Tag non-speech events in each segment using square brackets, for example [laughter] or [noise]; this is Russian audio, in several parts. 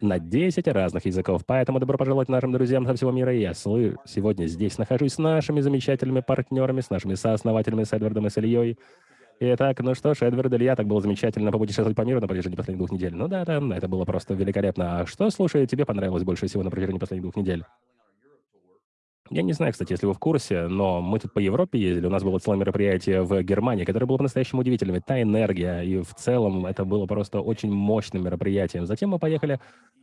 на 10 разных языков. Поэтому добро пожаловать нашим друзьям со всего мира. Я сегодня здесь нахожусь с нашими замечательными партнерами, с нашими сооснователями с Эдвардом и с Ильей. Итак, ну что ж, Эдвард Илья, так было замечательно попутешествовать по миру на протяжении последних двух недель. Ну да, да, это было просто великолепно. А что, слушай, тебе понравилось больше всего на протяжении последних двух недель? Я не знаю, кстати, если вы в курсе, но мы тут по Европе ездили, у нас было целое мероприятие в Германии, которое было по-настоящему удивительным. Та энергия, и в целом это было просто очень мощным мероприятием. Затем мы поехали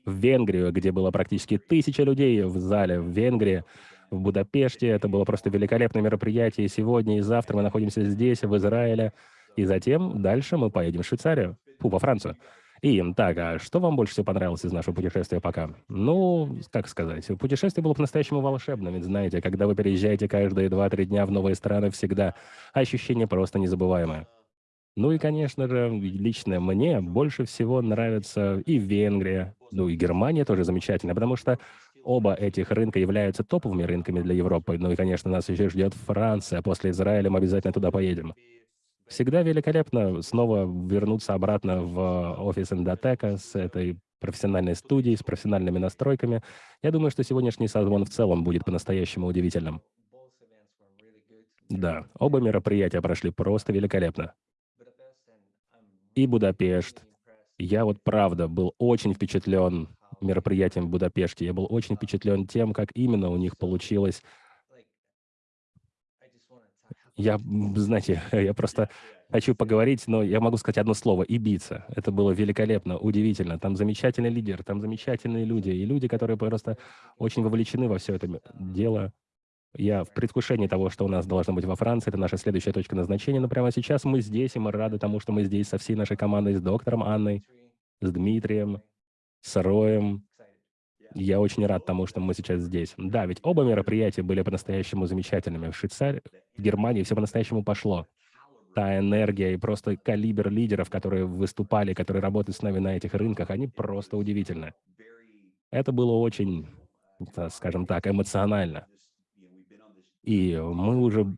в Венгрию, где было практически тысяча людей в зале в Венгрии, в Будапеште. Это было просто великолепное мероприятие. Сегодня и завтра мы находимся здесь, в Израиле. И затем дальше мы поедем в Швейцарию, фу, во Францию. И, так, а что вам больше всего понравилось из нашего путешествия пока? Ну, как сказать, путешествие было по-настоящему волшебным, ведь знаете, когда вы переезжаете каждые 2-3 дня в новые страны, всегда ощущение просто незабываемое. Ну и, конечно же, лично мне больше всего нравится и Венгрия, ну и Германия тоже замечательно, потому что оба этих рынка являются топовыми рынками для Европы. Ну и, конечно, нас еще ждет Франция. После Израиля мы обязательно туда поедем. Всегда великолепно снова вернуться обратно в офис Эндотека с этой профессиональной студией, с профессиональными настройками. Я думаю, что сегодняшний созвон в целом будет по-настоящему удивительным. Да, оба мероприятия прошли просто великолепно. И Будапешт. Я вот правда был очень впечатлен мероприятием в Будапеште. Я был очень впечатлен тем, как именно у них получилось я, знаете, [laughs] я просто хочу поговорить, но я могу сказать одно слово – Ибица. Это было великолепно, удивительно. Там замечательный лидер, там замечательные люди, и люди, которые просто очень вовлечены во все это дело. Я в предвкушении того, что у нас должно быть во Франции, это наша следующая точка назначения, но прямо сейчас мы здесь, и мы рады тому, что мы здесь со всей нашей командой, с доктором Анной, с Дмитрием, с Роем, я очень рад тому, что мы сейчас здесь. Да, ведь оба мероприятия были по-настоящему замечательными. В Швейцарии, в Германии все по-настоящему пошло. Та энергия и просто калибр лидеров, которые выступали, которые работают с нами на этих рынках, они просто удивительны. Это было очень, скажем так, эмоционально. И мы уже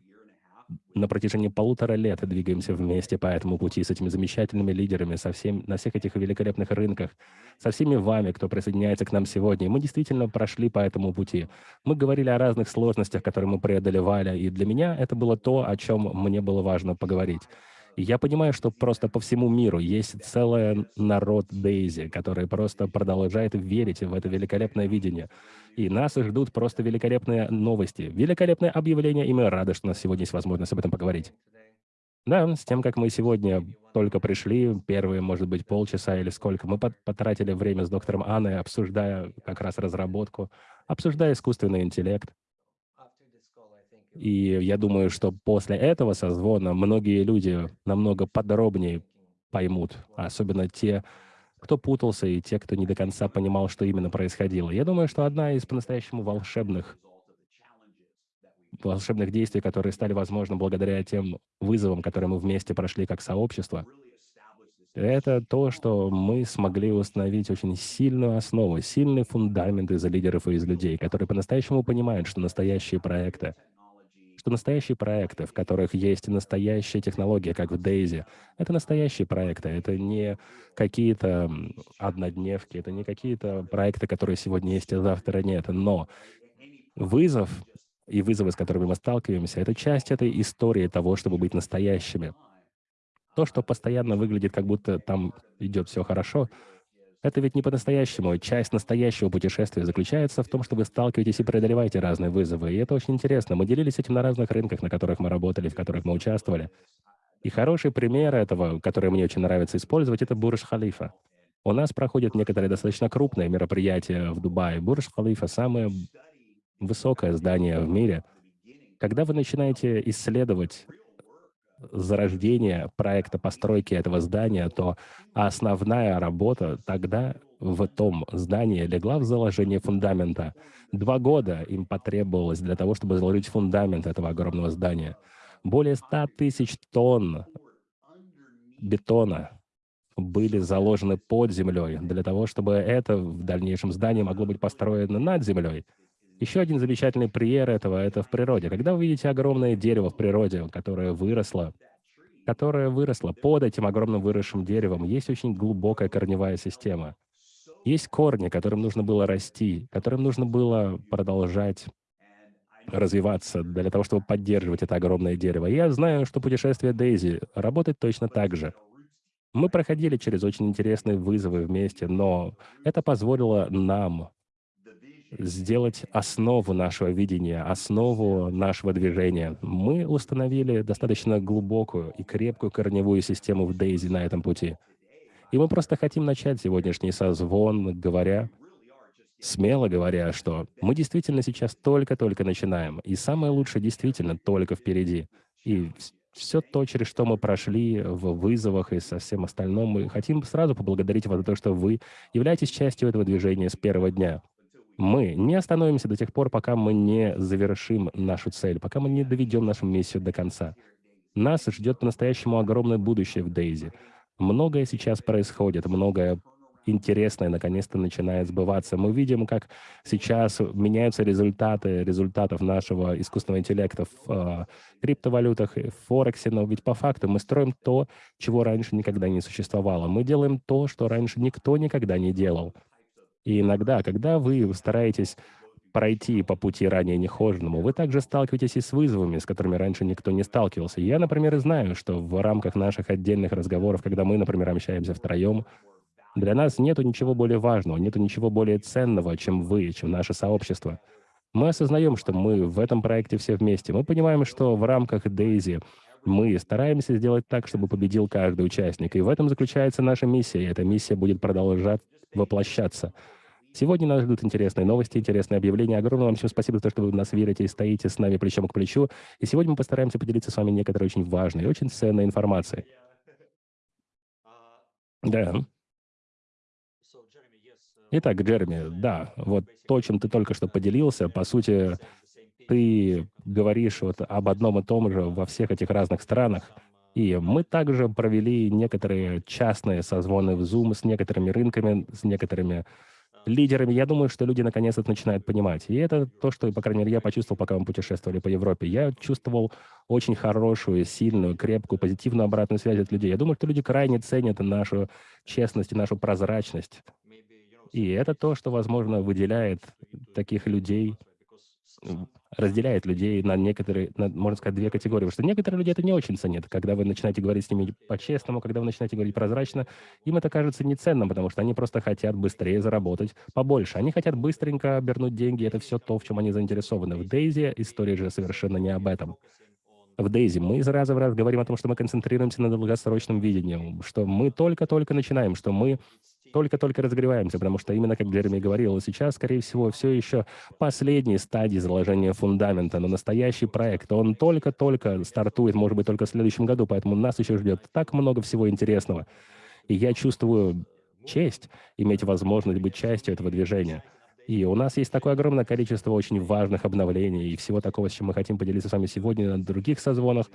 на протяжении полутора лет двигаемся вместе по этому пути с этими замечательными лидерами, со всем, на всех этих великолепных рынках, со всеми вами, кто присоединяется к нам сегодня. Мы действительно прошли по этому пути. Мы говорили о разных сложностях, которые мы преодолевали, и для меня это было то, о чем мне было важно поговорить. Я понимаю, что просто по всему миру есть целый народ Дейзи, который просто продолжает верить в это великолепное видение. И нас ждут просто великолепные новости, великолепное объявление, и мы рады, что у нас сегодня есть возможность об этом поговорить. Да, с тем, как мы сегодня только пришли, первые, может быть, полчаса или сколько, мы потратили время с доктором Анной, обсуждая как раз разработку, обсуждая искусственный интеллект. И я думаю, что после этого созвона многие люди намного подробнее поймут, особенно те, кто путался, и те, кто не до конца понимал, что именно происходило. Я думаю, что одна из по-настоящему волшебных волшебных действий, которые стали возможны благодаря тем вызовам, которые мы вместе прошли как сообщество, это то, что мы смогли установить очень сильную основу, сильный фундамент из лидеров и из людей, которые по-настоящему понимают, что настоящие проекты — что настоящие проекты, в которых есть настоящая технология, как в Daisy, это настоящие проекты, это не какие-то однодневки, это не какие-то проекты, которые сегодня есть, а завтра нет. Но вызов и вызовы, с которыми мы сталкиваемся, это часть этой истории того, чтобы быть настоящими. То, что постоянно выглядит, как будто там идет все хорошо, это ведь не по-настоящему. Часть настоящего путешествия заключается в том, что вы сталкиваетесь и преодолеваете разные вызовы. И это очень интересно. Мы делились этим на разных рынках, на которых мы работали, в которых мы участвовали. И хороший пример этого, который мне очень нравится использовать, это Бурж-Халифа. У нас проходят некоторые достаточно крупные мероприятия в Дубае. Бурж-Халифа — самое высокое здание в мире. Когда вы начинаете исследовать зарождения проекта постройки этого здания, то основная работа тогда в том здании легла в заложение фундамента. Два года им потребовалось для того, чтобы заложить фундамент этого огромного здания. Более 100 тысяч тонн бетона были заложены под землей для того, чтобы это в дальнейшем здание могло быть построено над землей. Еще один замечательный пример этого — это в природе. Когда вы видите огромное дерево в природе, которое выросло, которое выросло под этим огромным выросшим деревом, есть очень глубокая корневая система. Есть корни, которым нужно было расти, которым нужно было продолжать развиваться для того, чтобы поддерживать это огромное дерево. Я знаю, что путешествие Дейзи работает точно так же. Мы проходили через очень интересные вызовы вместе, но это позволило нам сделать основу нашего видения, основу нашего движения. Мы установили достаточно глубокую и крепкую корневую систему в Дейзи на этом пути. И мы просто хотим начать сегодняшний созвон, говоря, смело говоря, что мы действительно сейчас только-только начинаем, и самое лучшее действительно только впереди. И все то, через что мы прошли в вызовах и со всем остальным, мы хотим сразу поблагодарить вас за то, что вы являетесь частью этого движения с первого дня. Мы не остановимся до тех пор, пока мы не завершим нашу цель, пока мы не доведем нашу миссию до конца. Нас ждет по-настоящему огромное будущее в Дейзи. Многое сейчас происходит, многое интересное наконец-то начинает сбываться. Мы видим, как сейчас меняются результаты результатов нашего искусственного интеллекта в э, криптовалютах, в Форексе, но ведь по факту мы строим то, чего раньше никогда не существовало. Мы делаем то, что раньше никто никогда не делал. И иногда, когда вы стараетесь пройти по пути ранее нехоженному, вы также сталкиваетесь и с вызовами, с которыми раньше никто не сталкивался. Я, например, знаю, что в рамках наших отдельных разговоров, когда мы, например, общаемся втроем, для нас нету ничего более важного, нету ничего более ценного, чем вы, чем наше сообщество. Мы осознаем, что мы в этом проекте все вместе. Мы понимаем, что в рамках Дейзи мы стараемся сделать так, чтобы победил каждый участник. И в этом заключается наша миссия, и эта миссия будет продолжать воплощаться. Сегодня нас ждут интересные новости, интересные объявления. Огромное вам всем спасибо за то, что вы нас верите и стоите с нами плечом к плечу. И сегодня мы постараемся поделиться с вами некоторой очень важной очень ценной информацией. Да. Итак, Джереми, да, вот то, чем ты только что поделился, по сути, ты говоришь вот об одном и том же во всех этих разных странах. И мы также провели некоторые частные созвоны в Zoom с некоторыми рынками, с некоторыми лидерами, я думаю, что люди наконец это начинают понимать. И это то, что, по крайней мере, я почувствовал, пока мы путешествовали по Европе. Я чувствовал очень хорошую, сильную, крепкую, позитивную обратную связь от людей. Я думаю, что люди крайне ценят нашу честность и нашу прозрачность. И это то, что, возможно, выделяет таких людей разделяет людей на некоторые, на, можно сказать, две категории. Потому что некоторые люди это не очень ценят. Когда вы начинаете говорить с ними по-честному, когда вы начинаете говорить прозрачно, им это кажется неценным, потому что они просто хотят быстрее заработать побольше. Они хотят быстренько обернуть деньги, это все то, в чем они заинтересованы. В Дейзи история же совершенно не об этом. В Дейзи мы из раза в раз говорим о том, что мы концентрируемся на долгосрочном видении, что мы только-только начинаем, что мы только-только разогреваемся, потому что именно, как Джереми говорил, сейчас, скорее всего, все еще последние стадии заложения фундамента, но настоящий проект, он только-только стартует, может быть, только в следующем году, поэтому нас еще ждет так много всего интересного. И я чувствую честь иметь возможность быть частью этого движения. И у нас есть такое огромное количество очень важных обновлений и всего такого, с чем мы хотим поделиться с вами сегодня на других созвонах.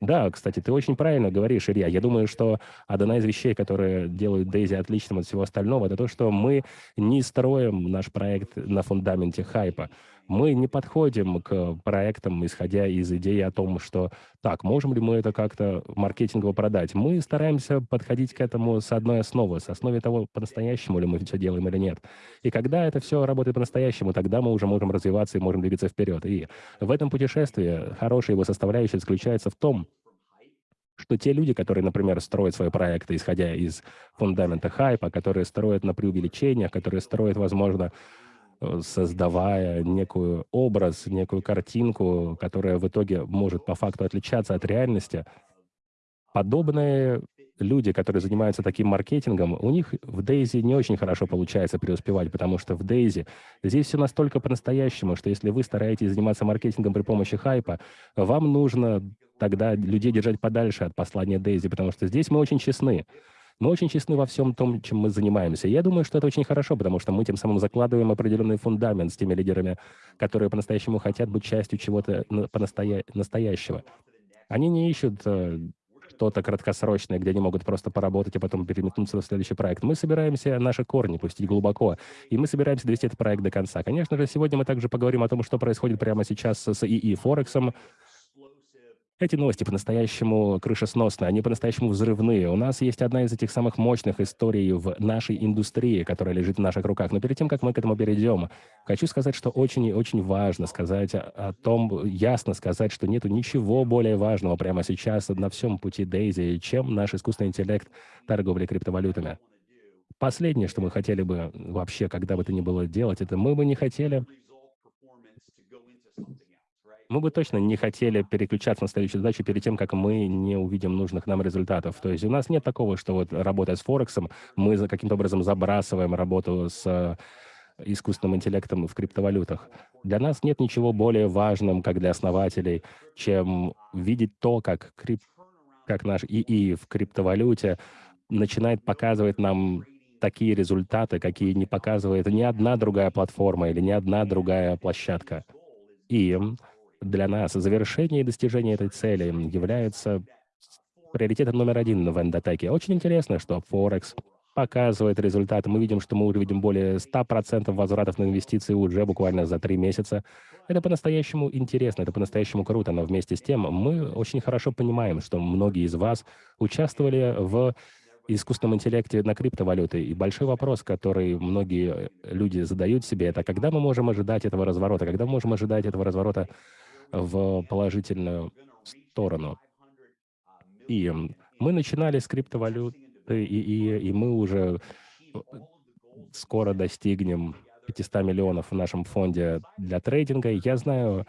Да, кстати, ты очень правильно говоришь, Илья. Я думаю, что одна из вещей, которые делают Дейзи отличным от всего остального, это то, что мы не строим наш проект на фундаменте хайпа. Мы не подходим к проектам, исходя из идеи о том, что так, можем ли мы это как-то маркетингово продать. Мы стараемся подходить к этому с одной основы, с основы того, по-настоящему ли мы все делаем или нет. И когда это все работает по-настоящему, тогда мы уже можем развиваться и можем двигаться вперед. И в этом путешествии хорошая его составляющая заключается в том, что те люди, которые, например, строят свои проекты, исходя из фундамента хайпа, которые строят на преувеличениях, которые строят, возможно, создавая некую образ, некую картинку, которая в итоге может по факту отличаться от реальности, подобные люди, которые занимаются таким маркетингом, у них в Дейзи не очень хорошо получается преуспевать, потому что в Дейзи здесь все настолько по-настоящему, что если вы стараетесь заниматься маркетингом при помощи хайпа, вам нужно тогда людей держать подальше от послания Дейзи, потому что здесь мы очень честны. Мы очень честны во всем том, чем мы занимаемся. я думаю, что это очень хорошо, потому что мы тем самым закладываем определенный фундамент с теми лидерами, которые по-настоящему хотят быть частью чего-то по-настоя... настоящего. Они не ищут э, что-то краткосрочное, где они могут просто поработать, а потом переметнуться в следующий проект. Мы собираемся наши корни пустить глубоко, и мы собираемся довести этот проект до конца. Конечно же, сегодня мы также поговорим о том, что происходит прямо сейчас с ИИ Форексом, Эти новости по-настоящему крышесносные, они по-настоящему взрывные. У нас есть одна из этих самых мощных историй в нашей индустрии, которая лежит в наших руках. Но перед тем, как мы к этому перейдем, хочу сказать, что очень и очень важно сказать о том, ясно сказать, что нет ничего более важного прямо сейчас на всем пути Дейзи, чем наш искусственный интеллект торговли криптовалютами. Последнее, что мы хотели бы вообще, когда бы то ни было делать, это мы бы не хотели мы бы точно не хотели переключаться на следующую задачу перед тем, как мы не увидим нужных нам результатов. То есть у нас нет такого, что вот работая с Форексом, мы за каким-то образом забрасываем работу с э, искусственным интеллектом в криптовалютах. Для нас нет ничего более важным, как для основателей, чем видеть то, как, крип... как наш ИИ в криптовалюте начинает показывать нам такие результаты, какие не показывает ни одна другая платформа или ни одна другая площадка. И для нас завершение и достижение этой цели является приоритетом номер один в эндотеке. Очень интересно, что Форекс показывает результаты. Мы видим, что мы уже видим более 100% возвратов на инвестиции уже буквально за три месяца. Это по-настоящему интересно, это по-настоящему круто, но вместе с тем мы очень хорошо понимаем, что многие из вас участвовали в искусственном интеллекте на криптовалюты. И большой вопрос, который многие люди задают себе, это когда мы можем ожидать этого разворота, когда мы можем ожидать этого разворота в положительную сторону. И мы начинали с криптовалюты, и, и, и мы уже э, скоро достигнем 500 миллионов в нашем фонде для трейдинга. Я знаю,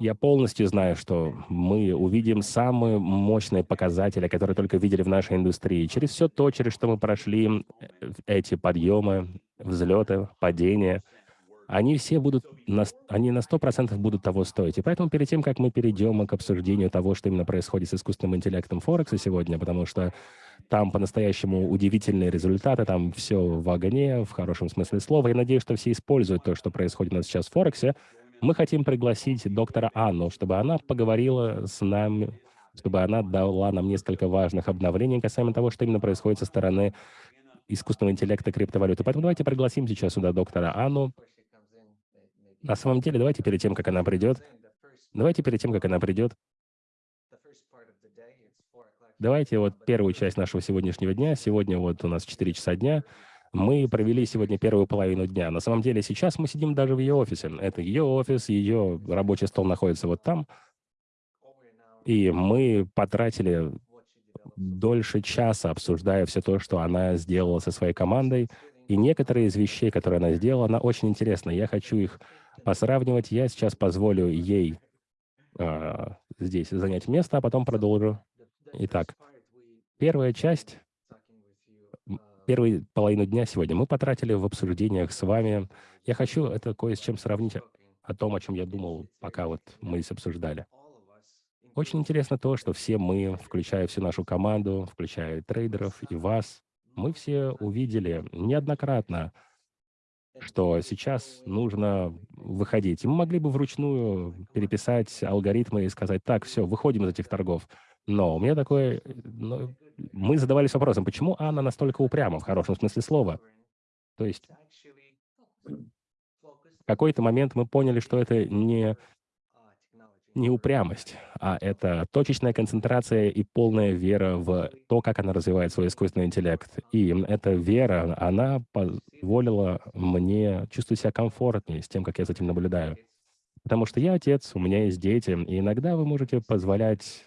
я полностью знаю, что мы увидим самые мощные показатели, которые только видели в нашей индустрии. Через все то, через что мы прошли, э, эти подъемы, взлеты, падения — они все будут, на, они на 100% будут того стоить. И поэтому перед тем, как мы перейдем к обсуждению того, что именно происходит с искусственным интеллектом Форекса сегодня, потому что там по-настоящему удивительные результаты, там все в огне, в хорошем смысле слова. Я надеюсь, что все используют то, что происходит у нас сейчас в Форексе. Мы хотим пригласить доктора Анну, чтобы она поговорила с нами, чтобы она дала нам несколько важных обновлений касаемо того, что именно происходит со стороны искусственного интеллекта криптовалюты. Поэтому давайте пригласим сейчас сюда доктора Анну. На самом деле, давайте перед тем, как она придет, давайте перед тем, как она придет, давайте вот первую часть нашего сегодняшнего дня, сегодня вот у нас 4 часа дня, мы провели сегодня первую половину дня. На самом деле сейчас мы сидим даже в ее офисе. Это ее офис, ее рабочий стол находится вот там. И мы потратили дольше часа, обсуждая все то, что она сделала со своей командой. И некоторые из вещей, которые она сделала, она очень интересна. Я хочу их посравнивать. Я сейчас позволю ей а, здесь занять место, а потом продолжу. Итак, первая часть, первую половину дня сегодня мы потратили в обсуждениях с вами. Я хочу это кое с чем сравнить о том, о чем я думал, пока вот мы здесь обсуждали. Очень интересно то, что все мы, включая всю нашу команду, включая трейдеров и вас, мы все увидели неоднократно, что сейчас нужно выходить. И мы могли бы вручную переписать алгоритмы и сказать, так, все, выходим из этих торгов. Но у меня такое... Ну, мы задавались вопросом, почему Анна настолько упряма, в хорошем смысле слова? То есть в какой-то момент мы поняли, что это не не упрямость, а это точечная концентрация и полная вера в то, как она развивает свой искусственный интеллект. И эта вера, она позволила мне чувствовать себя комфортнее с тем, как я за этим наблюдаю. Потому что я отец, у меня есть дети, и иногда вы можете позволять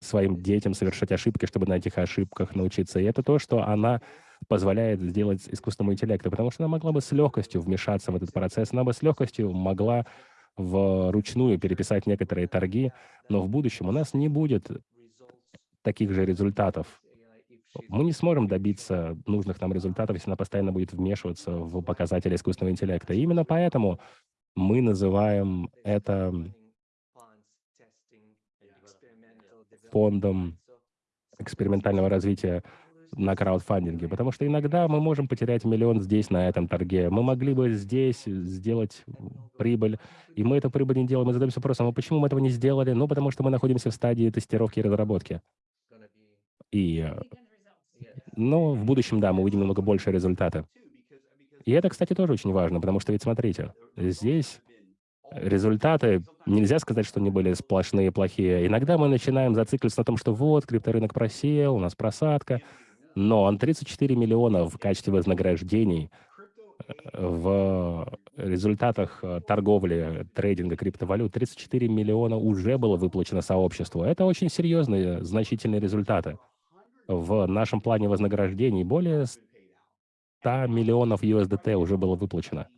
своим детям совершать ошибки, чтобы на этих ошибках научиться. И это то, что она позволяет сделать искусственному интеллекту, потому что она могла бы с легкостью вмешаться в этот процесс, она бы с легкостью могла вручную переписать некоторые торги, но в будущем у нас не будет таких же результатов. Мы не сможем добиться нужных нам результатов, если она постоянно будет вмешиваться в показатели искусственного интеллекта. И именно поэтому мы называем это фондом экспериментального развития на краудфандинге, потому что иногда мы можем потерять миллион здесь, на этом торге. Мы могли бы здесь сделать прибыль, и мы эту прибыль не делаем. Мы задаемся вопросом, а почему мы этого не сделали? Ну, потому что мы находимся в стадии тестировки и разработки. И, ну, в будущем, да, мы увидим немного больше результата. И это, кстати, тоже очень важно, потому что ведь смотрите, здесь результаты, нельзя сказать, что они были сплошные плохие. Иногда мы начинаем зацикливаться на том, что вот, крипторынок просел, у нас просадка, но он 34 миллиона в качестве вознаграждений э, в результатах э, торговли, трейдинга криптовалют 34 миллиона уже было выплачено сообществу. Это очень серьезные, значительные результаты. В нашем плане вознаграждений более 100 миллионов USDT уже было выплачено.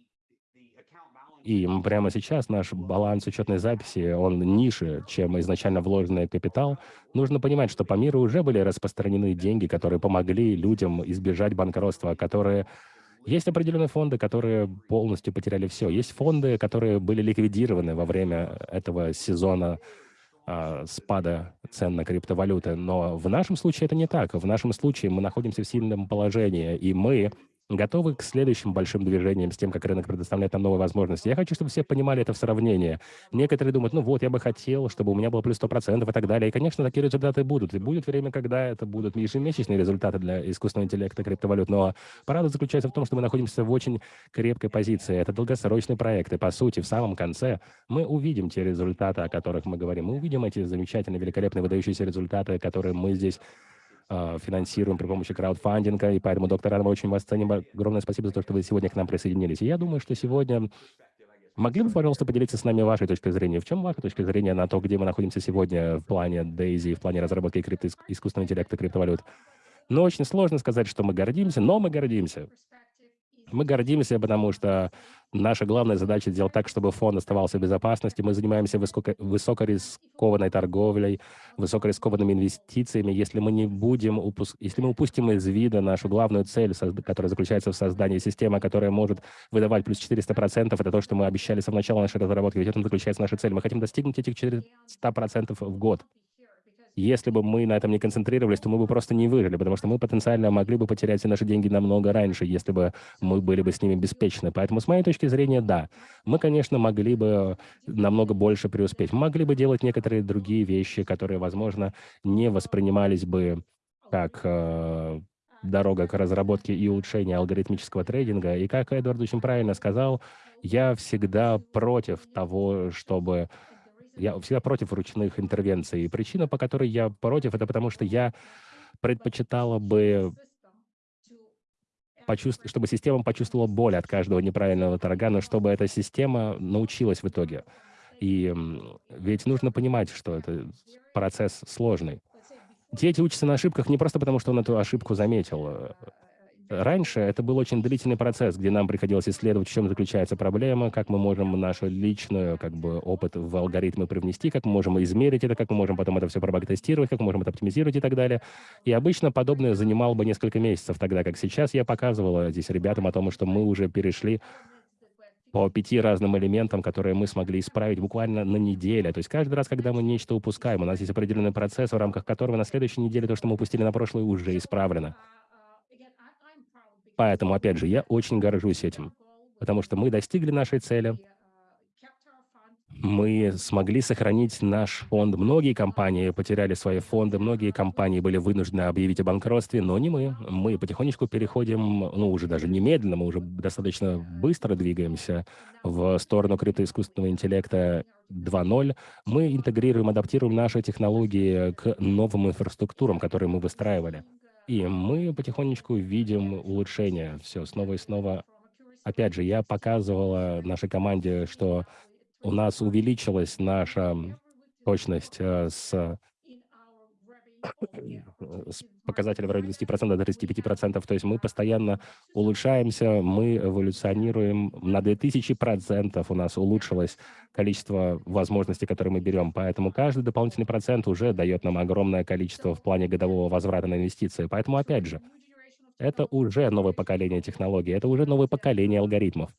И прямо сейчас наш баланс учетной записи, он ниже, чем изначально вложенный капитал. Нужно понимать, что по миру уже были распространены деньги, которые помогли людям избежать банкротства, которые... Есть определенные фонды, которые полностью потеряли все. Есть фонды, которые были ликвидированы во время этого сезона э, спада цен на криптовалюты. Но в нашем случае это не так. В нашем случае мы находимся в сильном положении, и мы готовы к следующим большим движениям с тем, как рынок предоставляет нам новые возможности. Я хочу, чтобы все понимали это в сравнении. Некоторые думают, ну вот, я бы хотел, чтобы у меня было плюс 100% и так далее. И, конечно, такие результаты будут. И будет время, когда это будут ежемесячные результаты для искусственного интеллекта криптовалют. Но правда заключается в том, что мы находимся в очень крепкой позиции. Это долгосрочный проект. И, по сути, в самом конце мы увидим те результаты, о которых мы говорим. Мы увидим эти замечательные, великолепные, выдающиеся результаты, которые мы здесь финансируем при помощи краудфандинга, и поэтому, доктор Адам, очень вас ценим. Огромное спасибо за то, что вы сегодня к нам присоединились. И я думаю, что сегодня Могли бы, пожалуйста, поделиться с нами вашей точкой зрения? В чем ваша точка зрения на то, где мы находимся сегодня в плане Дейзи, в плане разработки крипто искусственного интеллекта, криптовалют? Ну, очень сложно сказать, что мы гордимся, но мы гордимся. Мы гордимся, потому что наша главная задача сделать так, чтобы фонд оставался в безопасности. Мы занимаемся высоко, высокорискованной торговлей, высокорискованными инвестициями. Если мы не будем упуск... если мы упустим из вида нашу главную цель, которая заключается в создании системы, которая может выдавать плюс 400%, это то, что мы обещали с самого начала нашей разработки. Ведь в этом заключается наша цель. Мы хотим достигнуть этих 400% в год. Если бы мы на этом не концентрировались, то мы бы просто не выжили, потому что мы потенциально могли бы потерять все наши деньги намного раньше, если бы мы были бы с ними беспечны. Поэтому, с моей точки зрения, да, мы, конечно, могли бы намного больше преуспеть. Мы могли бы делать некоторые другие вещи, которые, возможно, не воспринимались бы как э, дорога к разработке и улучшению алгоритмического трейдинга. И как Эдвард очень правильно сказал, я всегда против того, чтобы я всегда против ручных интервенций. И причина, по которой я против, это потому что я предпочитала бы почувств... чтобы система почувствовала боль от каждого неправильного торга, но чтобы эта система научилась в итоге. И ведь нужно понимать, что это процесс сложный. Дети учатся на ошибках не просто потому, что он эту ошибку заметил. Раньше это был очень длительный процесс, где нам приходилось исследовать, в чем заключается проблема, как мы можем нашу личную как бы, опыт в алгоритмы привнести, как мы можем измерить это, как мы можем потом это все пробактестировать, как мы можем это оптимизировать и так далее. И обычно подобное занимало бы несколько месяцев, тогда как сейчас я показывала здесь ребятам о том, что мы уже перешли по пяти разным элементам, которые мы смогли исправить буквально на неделе. То есть каждый раз, когда мы нечто упускаем, у нас есть определенный процесс, в рамках которого на следующей неделе то, что мы упустили на прошлой, уже исправлено. Поэтому, опять же, я очень горжусь этим, потому что мы достигли нашей цели, мы смогли сохранить наш фонд. Многие компании потеряли свои фонды, многие компании были вынуждены объявить о банкротстве, но не мы. Мы потихонечку переходим, ну, уже даже немедленно, мы уже достаточно быстро двигаемся в сторону криптоискусственного интеллекта 2.0. Мы интегрируем, адаптируем наши технологии к новым инфраструктурам, которые мы выстраивали. И мы потихонечку видим улучшение. Все, снова и снова. Опять же, я показывала нашей команде, что у нас увеличилась наша точность э, с с показателя в районе 20% до 35%. То есть мы постоянно улучшаемся, мы эволюционируем. На 2000% у нас улучшилось количество возможностей, которые мы берем. Поэтому каждый дополнительный процент уже дает нам огромное количество в плане годового возврата на инвестиции. Поэтому, опять же, это уже новое поколение технологий, это уже новое поколение алгоритмов.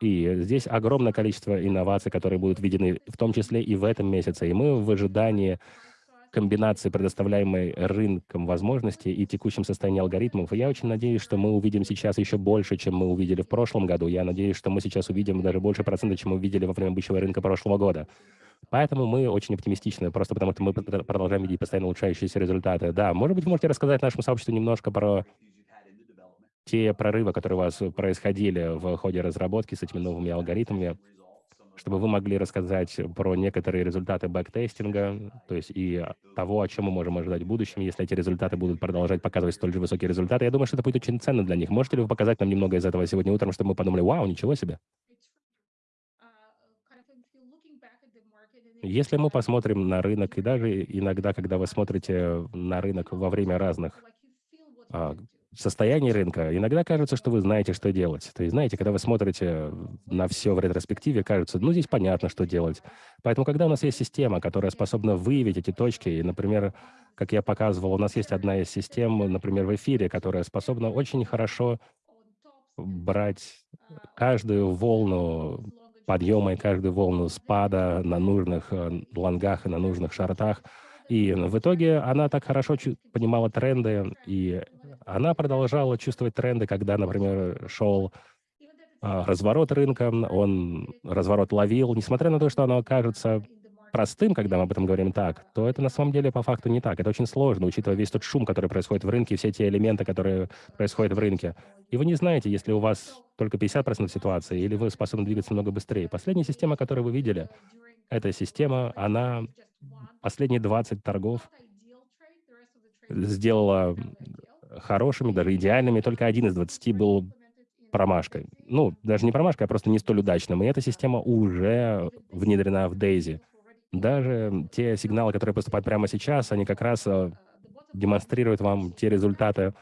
И здесь огромное количество инноваций, которые будут введены, в том числе и в этом месяце. И мы в ожидании комбинации предоставляемой рынком возможностей и текущем состоянии алгоритмов. И я очень надеюсь, что мы увидим сейчас еще больше, чем мы увидели в прошлом году. Я надеюсь, что мы сейчас увидим даже больше процентов, чем мы увидели во время бычьего рынка прошлого года. Поэтому мы очень оптимистичны, просто потому что мы продолжаем видеть постоянно улучшающиеся результаты. Да, может быть, можете рассказать нашему сообществу немножко про те прорывы, которые у вас происходили в ходе разработки с этими новыми алгоритмами, чтобы вы могли рассказать про некоторые результаты бэктестинга, то есть и того, о чем мы можем ожидать в будущем, если эти результаты будут продолжать показывать столь же высокие результаты. Я думаю, что это будет очень ценно для них. Можете ли вы показать нам немного из этого сегодня утром, чтобы мы подумали, вау, ничего себе? Если мы посмотрим на рынок, и даже иногда, когда вы смотрите на рынок во время разных состояний рынка, иногда кажется, что вы знаете, что делать. То есть, знаете, когда вы смотрите на все в ретроспективе, кажется, ну, здесь понятно, что делать. Поэтому, когда у нас есть система, которая способна выявить эти точки, и, например, как я показывал, у нас есть одна из систем, например, в эфире, которая способна очень хорошо брать каждую волну подъема и каждую волну спада на нужных э, лонгах и на нужных шартах. И в итоге она так хорошо понимала тренды, и она продолжала чувствовать тренды, когда, например, шел а, разворот рынка, он разворот ловил, несмотря на то, что оно кажется простым, когда мы об этом говорим так, то это на самом деле по факту не так. Это очень сложно, учитывая весь тот шум, который происходит в рынке, все те элементы, которые происходят в рынке. И вы не знаете, если у вас только 50% ситуации, или вы способны двигаться много быстрее. Последняя система, которую вы видели, эта система, она последние 20 торгов сделала хорошими, даже идеальными. Только один из 20 был промашкой. Ну, даже не промашкой, а просто не столь удачным. И эта система уже внедрена в Daisy. Даже те сигналы, которые поступают прямо сейчас, они как раз э, демонстрируют вам те результаты,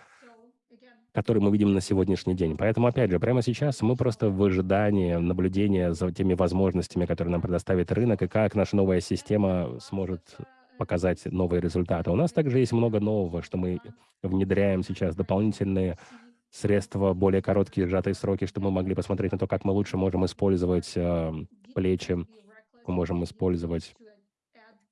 которые мы видим на сегодняшний день. Поэтому, опять же, прямо сейчас мы просто в ожидании наблюдения за теми возможностями, которые нам предоставит рынок, и как наша новая система сможет показать новые результаты. У нас также есть много нового, что мы внедряем сейчас, дополнительные средства, более короткие сжатые сроки, чтобы мы могли посмотреть на то, как мы лучше можем использовать э, плечи, мы можем использовать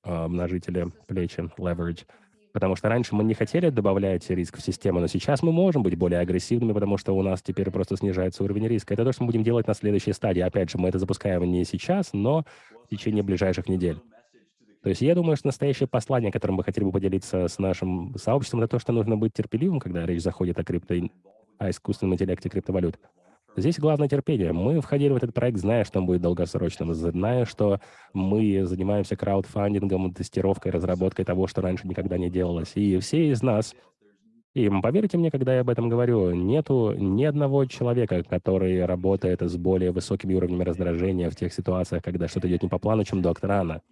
э, множители плечи, leverage. Потому что раньше мы не хотели добавлять риск в систему, но сейчас мы можем быть более агрессивными, потому что у нас теперь просто снижается уровень риска. Это то, что мы будем делать на следующей стадии. Опять же, мы это запускаем не сейчас, но в течение ближайших недель. То есть я думаю, что настоящее послание, которым мы хотели бы поделиться с нашим сообществом, это то, что нужно быть терпеливым, когда речь заходит о крипто, о искусственном интеллекте криптовалют. Здесь главное терпение. Мы входили в этот проект, зная, что он будет долгосрочным, зная, что мы занимаемся краудфандингом, тестировкой, разработкой того, что раньше никогда не делалось. И все из нас, и поверьте мне, когда я об этом говорю, нету ни одного человека, который работает с более высокими уровнями раздражения в тех ситуациях, когда что-то идет не по плану, чем доктор Анна.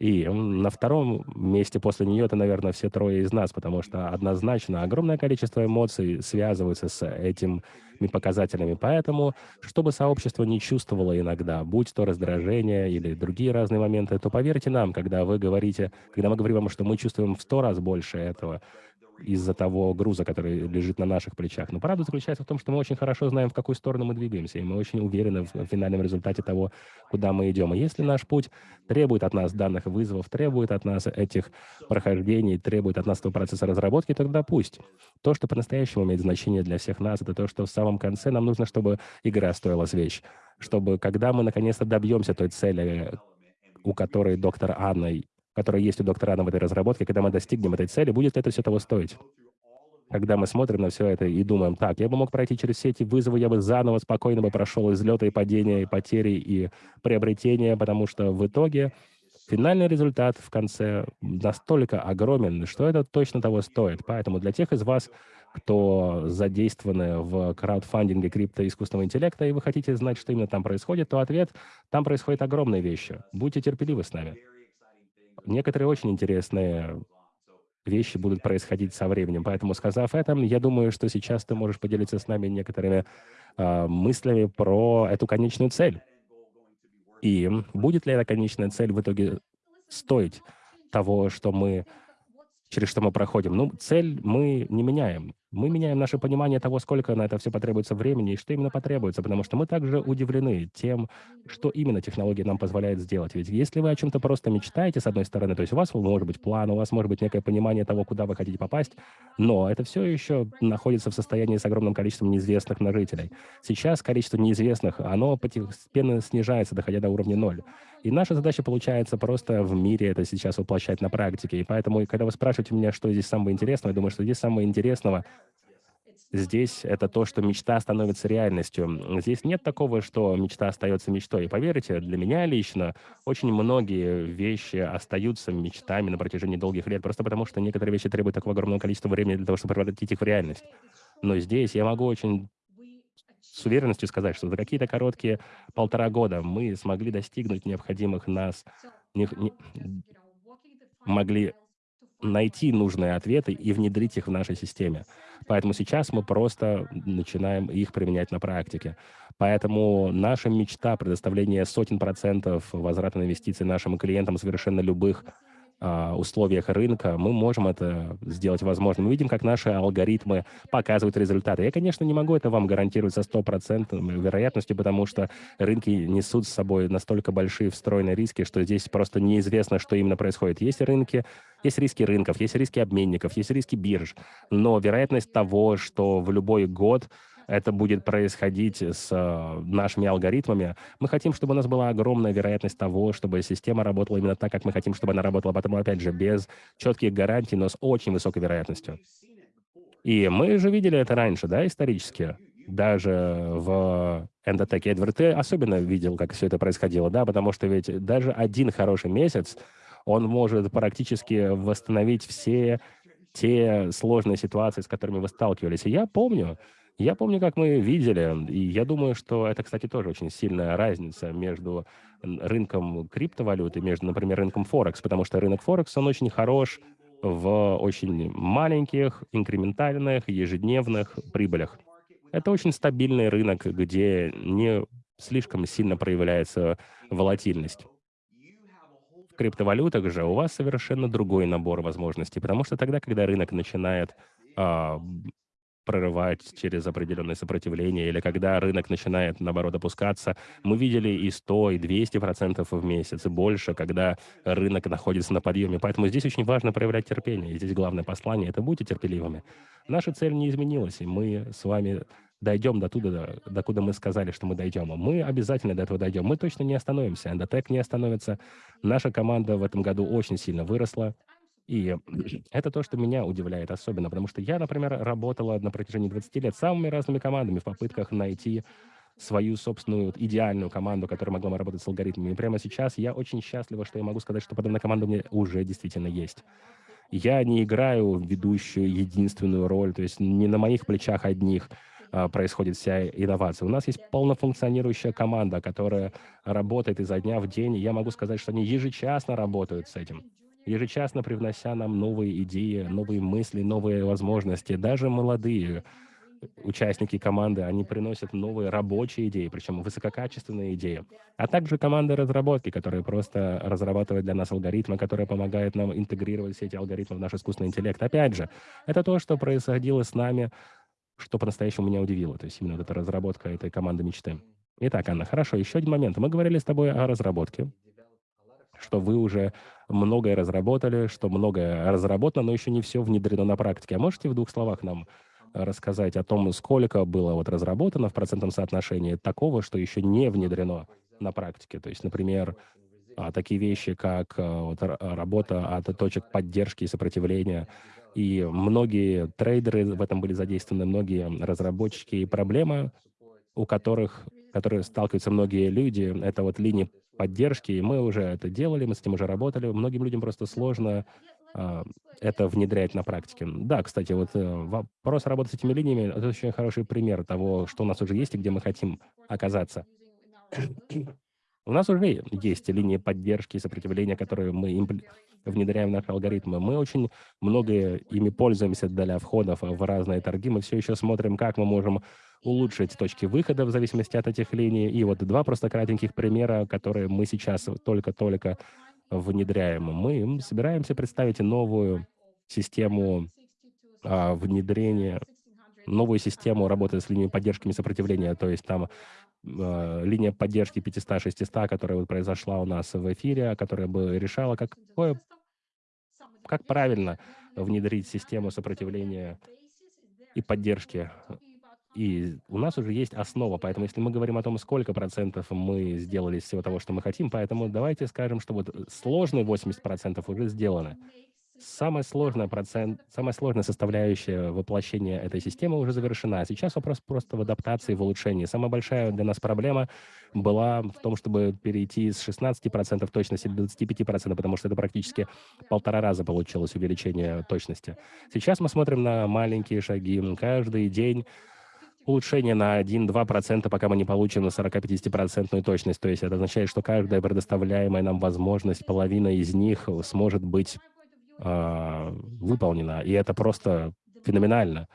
И на втором месте после нее это, наверное, все трое из нас, потому что однозначно огромное количество эмоций связывается с этими показателями. Поэтому, чтобы сообщество не чувствовало иногда, будь то раздражение или другие разные моменты, то поверьте нам, когда вы говорите, когда мы говорим вам, что мы чувствуем в сто раз больше этого, из-за того груза, который лежит на наших плечах. Но правда заключается в том, что мы очень хорошо знаем, в какую сторону мы двигаемся, и мы очень уверены в финальном результате того, куда мы идем. И если наш путь требует от нас данных вызовов, требует от нас этих прохождений, требует от нас этого процесса разработки, тогда пусть. То, что по-настоящему имеет значение для всех нас, это то, что в самом конце нам нужно, чтобы игра стоила свеч, чтобы когда мы наконец-то добьемся той цели, у которой доктор Анна которая есть у доктора в этой разработке, когда мы достигнем этой цели, будет это все того стоить? Когда мы смотрим на все это и думаем, так, я бы мог пройти через все эти вызовы, я бы заново спокойно бы прошел излеты и падения, и потери, и приобретения, потому что в итоге финальный результат в конце настолько огромен, что это точно того стоит. Поэтому для тех из вас, кто задействованы в краудфандинге крипто искусственного интеллекта, и вы хотите знать, что именно там происходит, то ответ — там происходят огромные вещи. Будьте терпеливы с нами. Некоторые очень интересные вещи будут происходить со временем. Поэтому, сказав это, я думаю, что сейчас ты можешь поделиться с нами некоторыми э, мыслями про эту конечную цель. И будет ли эта конечная цель в итоге стоить того, что мы, через что мы проходим? Ну, цель мы не меняем мы меняем наше понимание того, сколько на это все потребуется времени и что именно потребуется, потому что мы также удивлены тем, что именно технология нам позволяет сделать. Ведь если вы о чем-то просто мечтаете, с одной стороны, то есть у вас может быть план, у вас может быть некое понимание того, куда вы хотите попасть, но это все еще находится в состоянии с огромным количеством неизвестных множителей. Сейчас количество неизвестных, оно постепенно снижается, доходя до уровня ноль. И наша задача получается просто в мире это сейчас воплощать на практике. И поэтому, когда вы спрашиваете меня, что здесь самого интересного, я думаю, что здесь самого интересного Здесь это то, что мечта становится реальностью. Здесь нет такого, что мечта остается мечтой. И поверьте, для меня лично очень многие вещи остаются мечтами на протяжении долгих лет, просто потому что некоторые вещи требуют такого огромного количества времени для того, чтобы превратить их в реальность. Но здесь я могу очень с уверенностью сказать, что за какие-то короткие полтора года мы смогли достигнуть необходимых нас, не- не- могли найти нужные ответы и внедрить их в нашей системе. Поэтому сейчас мы просто начинаем их применять на практике. Поэтому наша мечта предоставления сотен процентов возврата на инвестиции нашим клиентам совершенно любых условиях рынка, мы можем это сделать возможным. Мы видим, как наши алгоритмы показывают результаты. Я, конечно, не могу это вам гарантировать со стопроцентной вероятностью, потому что рынки несут с собой настолько большие встроенные риски, что здесь просто неизвестно, что именно происходит. Есть рынки, есть риски рынков, есть риски обменников, есть риски бирж, но вероятность того, что в любой год это будет происходить с э, нашими алгоритмами. Мы хотим, чтобы у нас была огромная вероятность того, чтобы система работала именно так, как мы хотим, чтобы она работала. Потому, опять же, без четких гарантий, но с очень высокой вероятностью. И мы же видели это раньше, да, исторически. Даже в эндотеке Эдвард ты особенно видел, как все это происходило, да, потому что ведь даже один хороший месяц, он может практически восстановить все те сложные ситуации, с которыми вы сталкивались. И я помню, я помню, как мы видели, и я думаю, что это, кстати, тоже очень сильная разница между рынком криптовалют и между, например, рынком Форекс, потому что рынок Форекс, он очень хорош в очень маленьких, инкрементальных, ежедневных прибылях. Это очень стабильный рынок, где не слишком сильно проявляется волатильность. В криптовалютах же у вас совершенно другой набор возможностей, потому что тогда, когда рынок начинает а, прорывать через определенное сопротивление, или когда рынок начинает, наоборот, опускаться, мы видели и 100, и 200 процентов в месяц, и больше, когда рынок находится на подъеме. Поэтому здесь очень важно проявлять терпение. И здесь главное послание– это будьте терпеливыми. Наша цель не изменилась, и мы с вами дойдем до туда, до, докуда мы сказали, что мы дойдем. Мы обязательно до этого дойдем. Мы точно не остановимся. Эндотек не остановится. Наша команда в этом году очень сильно выросла. И [clears throat] это то, что меня удивляет особенно, потому что я, например, работала на протяжении 20 лет самыми разными командами в попытках найти свою собственную идеальную команду, которая могла бы работать с алгоритмами. И прямо сейчас я очень счастлива, что я могу сказать, что подобная команда у меня уже действительно есть. Я не играю ведущую единственную роль, то есть не на моих плечах одних а, происходит вся инновация. У нас есть полнофункционирующая команда, которая работает изо дня в день. И я могу сказать, что они ежечасно работают с этим ежечасно привнося нам новые идеи, новые мысли, новые возможности. Даже молодые участники команды, они приносят новые рабочие идеи, причем высококачественные идеи. А также команды разработки, которые просто разрабатывают для нас алгоритмы, которые помогают нам интегрировать все эти алгоритмы в наш искусственный интеллект. Опять же, это то, что происходило с нами, что по-настоящему меня удивило. То есть именно вот эта разработка этой команды мечты. Итак, Анна, хорошо, еще один момент. Мы говорили с тобой о разработке, что вы уже многое разработали, что многое разработано, но еще не все внедрено на практике. А можете в двух словах нам э, рассказать о том, сколько было вот разработано в процентном соотношении такого, что еще не внедрено на практике? То есть, например, а, такие вещи, как а, вот, ра- работа от точек поддержки и сопротивления. И многие трейдеры в этом были задействованы, многие разработчики. И проблема, у которых, которые сталкиваются многие люди, это вот линии поддержки, и мы уже это делали, мы с этим уже работали. Многим людям просто сложно а, это внедрять на практике. Да, кстати, вот э, вопрос работы с этими линиями– это очень хороший пример того, что у нас уже есть и где мы хотим оказаться. [clears throat] У нас уже есть линии поддержки и сопротивления, которые мы внедряем в наши алгоритмы. Мы очень много ими пользуемся для входов в разные торги. Мы все еще смотрим, как мы можем улучшить точки выхода в зависимости от этих линий. И вот два просто кратеньких примера, которые мы сейчас только-только внедряем. Мы собираемся представить новую систему а, внедрения, новую систему работы с линиями поддержки и сопротивления. То есть там э, линия поддержки 500-600, которая вот произошла у нас в эфире, которая бы решала, как, какое, как правильно внедрить систему сопротивления и поддержки. И у нас уже есть основа, поэтому если мы говорим о том, сколько процентов мы сделали из всего того, что мы хотим, поэтому давайте скажем, что вот сложные 80 процентов уже сделаны. самая сложная, процент, самая сложная составляющая воплощения этой системы уже завершена. Сейчас вопрос просто в адаптации, в улучшении. Самая большая для нас проблема была в том, чтобы перейти с 16% точности до 25%, потому что это практически полтора раза получилось увеличение точности. Сейчас мы смотрим на маленькие шаги. Каждый день улучшение на 1-2%, пока мы не получим на 40-50% точность. То есть это означает, что каждая предоставляемая нам возможность, половина из них сможет быть э, выполнена. И это просто феноменально.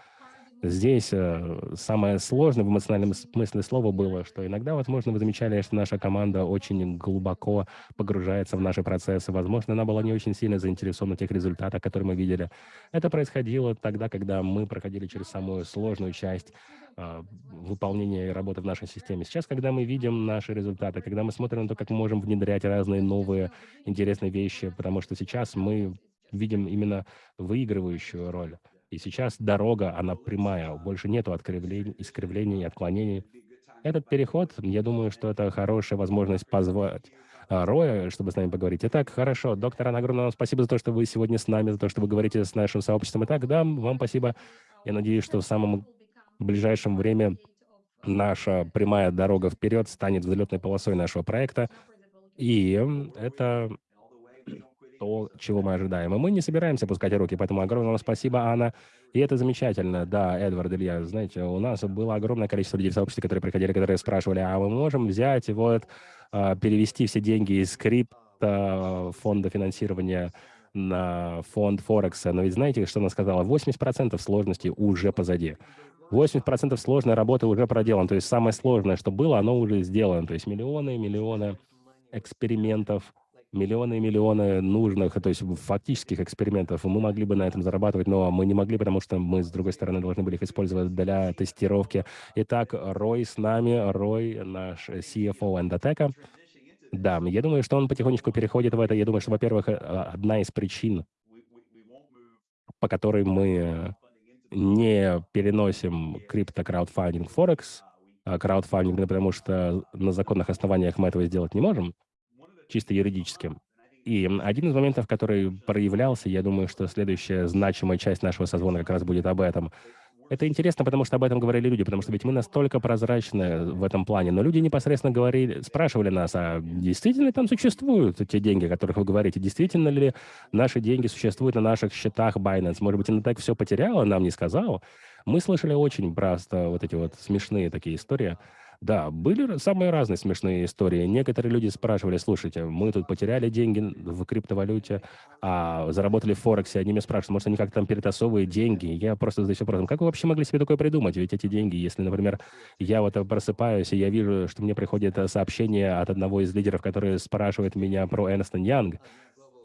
Здесь э, самое сложное в эмоциональном смысле слова было, что иногда, возможно, вы замечали, что наша команда очень глубоко погружается в наши процессы. Возможно, она была не очень сильно заинтересована в тех результатах, которые мы видели. Это происходило тогда, когда мы проходили через самую сложную часть э, выполнения и работы в нашей системе. Сейчас, когда мы видим наши результаты, когда мы смотрим на то, как мы можем внедрять разные новые интересные вещи, потому что сейчас мы видим именно выигрывающую роль. И сейчас дорога, она прямая, больше нету откривлений, искривлений, отклонений. Этот переход, я думаю, что это хорошая возможность позвать а, Роя, чтобы с нами поговорить. Итак, хорошо. Доктор огромное вам спасибо за то, что вы сегодня с нами, за то, что вы говорите с нашим сообществом. Итак, да, вам спасибо. Я надеюсь, что в самом ближайшем время наша прямая дорога вперед станет взлетной полосой нашего проекта. И это то, чего мы ожидаем. И мы не собираемся пускать руки, поэтому огромное вам спасибо, Анна. И это замечательно. Да, Эдвард, Илья, знаете, у нас было огромное количество людей в сообществе, которые приходили, которые спрашивали, а мы можем взять и вот а, перевести все деньги из крипто фонда финансирования на фонд Форекса. Но ведь знаете, что она сказала? 80% сложности уже позади. 80% сложной работы уже проделан. То есть самое сложное, что было, оно уже сделано. То есть миллионы и миллионы экспериментов, миллионы и миллионы нужных, то есть фактических экспериментов, мы могли бы на этом зарабатывать, но мы не могли, потому что мы, с другой стороны, должны были их использовать для тестировки. Итак, Рой с нами, Рой, наш CFO Endotech. Да, я думаю, что он потихонечку переходит в это. Я думаю, что, во-первых, одна из причин, по которой мы не переносим крипто-краудфандинг Форекс, а краудфандинг, потому что на законных основаниях мы этого сделать не можем, чисто юридическим. И один из моментов, который проявлялся, я думаю, что следующая значимая часть нашего созвона как раз будет об этом. Это интересно, потому что об этом говорили люди, потому что ведь мы настолько прозрачны в этом плане, но люди непосредственно говорили, спрашивали нас, а действительно там существуют те деньги, о которых вы говорите? Действительно ли наши деньги существуют на наших счетах Binance? Может быть, она так все потеряла, нам не сказал? Мы слышали очень просто вот эти вот смешные такие истории. Да, были самые разные смешные истории. Некоторые люди спрашивали, слушайте, мы тут потеряли деньги в криптовалюте, а заработали в Форексе. Они меня спрашивают, может, они как там перетасовывают деньги. Я просто задаюсь вопросом, как вы вообще могли себе такое придумать? Ведь эти деньги, если, например, я вот просыпаюсь, и я вижу, что мне приходит сообщение от одного из лидеров, который спрашивает меня про Энстон Янг,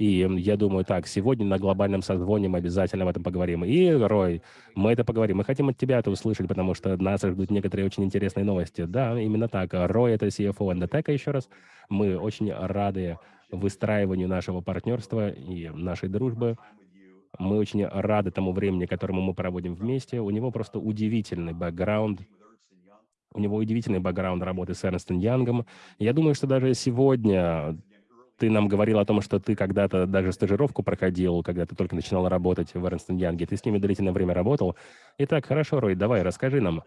и я думаю, так, сегодня на глобальном созвоне мы обязательно об этом поговорим. И, Рой, мы это поговорим. Мы хотим от тебя это услышать, потому что нас ждут некоторые очень интересные новости. Да, именно так. Рой — это CFO Endotech еще раз. Мы очень рады выстраиванию нашего партнерства и нашей дружбы. Мы очень рады тому времени, которому мы проводим вместе. У него просто удивительный бэкграунд. У него удивительный бэкграунд работы с Эрнстом Янгом. Я думаю, что даже сегодня ты нам говорил о том, что ты когда-то даже стажировку проходил, когда ты только начинал работать в Эрнстон Янге. Ты с ними длительное время работал. Итак, хорошо, Рой, давай, расскажи нам.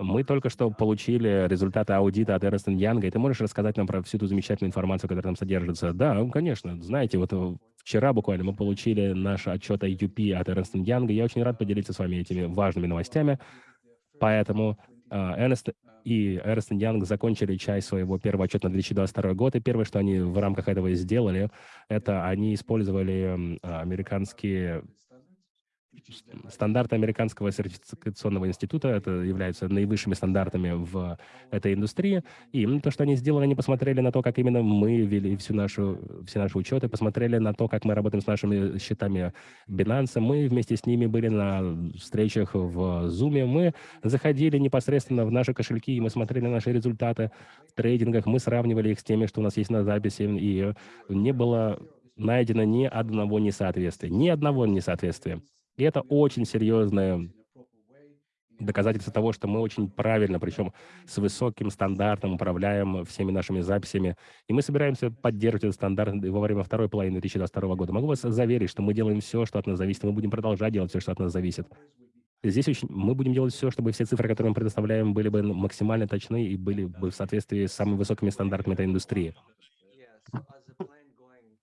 Мы только что получили результаты аудита от Эрнстон Янга, и ты можешь рассказать нам про всю ту замечательную информацию, которая там содержится? Да, конечно. Знаете, вот э, вчера буквально мы получили наш отчет IUP от Эрнстон Янга. Я очень рад поделиться с вами этими важными новостями. Поэтому Эрнст и Эрнст Янг закончили часть своего первого отчета на 2022 год, и первое, что они в рамках этого сделали, это они использовали американские стандарты американского сертификационного института, это являются наивысшими стандартами в этой индустрии. И то, что они сделали, они посмотрели на то, как именно мы вели всю нашу, все наши учеты, посмотрели на то, как мы работаем с нашими счетами Binance. Мы вместе с ними были на встречах в Zoom. Мы заходили непосредственно в наши кошельки, и мы смотрели на наши результаты в трейдингах, мы сравнивали их с теми, что у нас есть на записи, и не было найдено ни одного несоответствия, ни одного несоответствия. И это очень серьезное доказательство того, что мы очень правильно, причем с высоким стандартом управляем всеми нашими записями. И мы собираемся поддерживать этот стандарт во время второй половины 2022 года. Могу вас заверить, что мы делаем все, что от нас зависит, мы будем продолжать делать все, что от нас зависит. Здесь очень, мы будем делать все, чтобы все цифры, которые мы предоставляем, были бы максимально точны и были бы в соответствии с самыми высокими стандартами этой индустрии.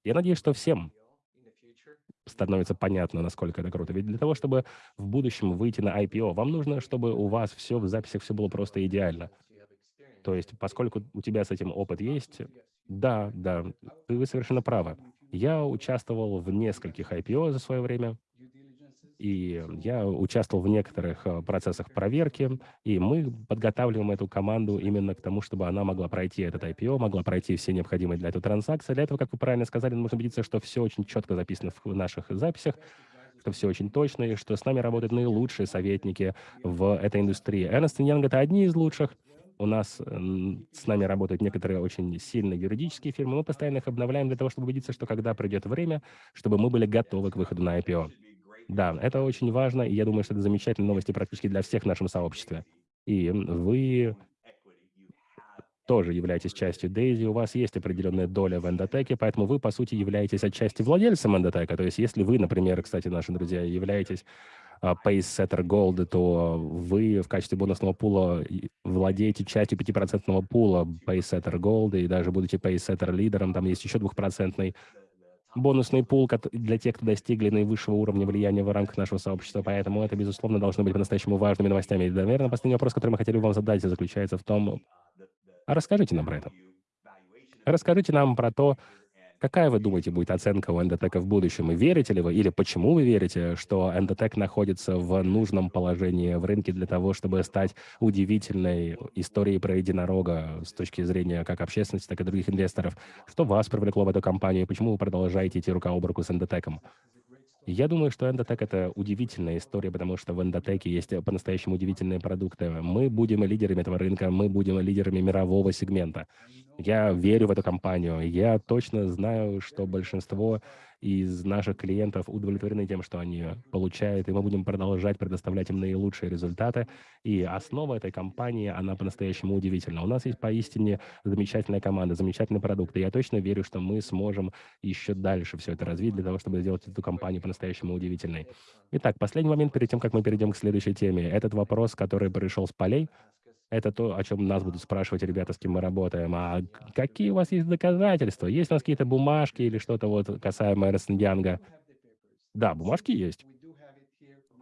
Я надеюсь, что всем становится понятно, насколько это круто. Ведь для того, чтобы в будущем выйти на IPO, вам нужно, чтобы у вас все в записях все было просто идеально. То есть, поскольку у тебя с этим опыт есть, да, да, вы совершенно правы. Я участвовал в нескольких IPO за свое время, и я участвовал в некоторых э, процессах проверки, и мы подготавливаем эту команду именно к тому, чтобы она могла пройти этот IPO, могла пройти все необходимые для этого транзакции. Для этого, как вы правильно сказали, нужно убедиться, что все очень четко записано в наших записях, что все очень точно, и что с нами работают наилучшие советники в этой индустрии. Ernst Young — это одни из лучших. У нас с нами работают некоторые очень сильные юридические фирмы. Мы постоянно их обновляем для того, чтобы убедиться, что когда придет время, чтобы мы были готовы к выходу на IPO. Да, это очень важно, и я думаю, что это замечательные новости практически для всех в нашем сообществе. И вы тоже являетесь частью Дейзи, у вас есть определенная доля в эндотеке, поэтому вы, по сути, являетесь отчасти владельцем эндотека. То есть если вы, например, кстати, наши друзья, являетесь uh, Pacesetter Gold, то вы в качестве бонусного пула владеете частью 5% пула Pacesetter Gold, и даже будете Pacesetter лидером, там есть еще двухпроцентный бонусный пул для тех, кто достигли наивысшего уровня влияния в рамках нашего сообщества, поэтому это, безусловно, должно быть по-настоящему важными новостями. И, наверное, последний вопрос, который мы хотели вам задать, заключается в том, а расскажите нам про это. Расскажите нам про то, Какая, вы думаете, будет оценка у эндотека в будущем? И верите ли вы, или почему вы верите, что эндотек находится в нужном положении в рынке для того, чтобы стать удивительной историей про единорога с точки зрения как общественности, так и других инвесторов? Что вас привлекло в эту компанию, и почему вы продолжаете идти рука об руку с эндотеком? Я думаю, что Эндотек — это удивительная история, потому что в Эндотеке есть по-настоящему удивительные продукты. Мы будем лидерами этого рынка, мы будем лидерами мирового сегмента. Я верю в эту компанию. Я точно знаю, что большинство из наших клиентов удовлетворены тем, что они получают, и мы будем продолжать предоставлять им наилучшие результаты. И основа этой компании, она по-настоящему удивительна. У нас есть поистине замечательная команда, замечательный продукт, и я точно верю, что мы сможем еще дальше все это развить для того, чтобы сделать эту компанию по-настоящему удивительной. Итак, последний момент перед тем, как мы перейдем к следующей теме. Этот вопрос, который пришел с полей, это то, о чем нас будут спрашивать ребята, с кем мы работаем. А какие у вас есть доказательства? Есть у нас какие-то бумажки или что-то вот касаемо Эрнст? Да, бумажки есть.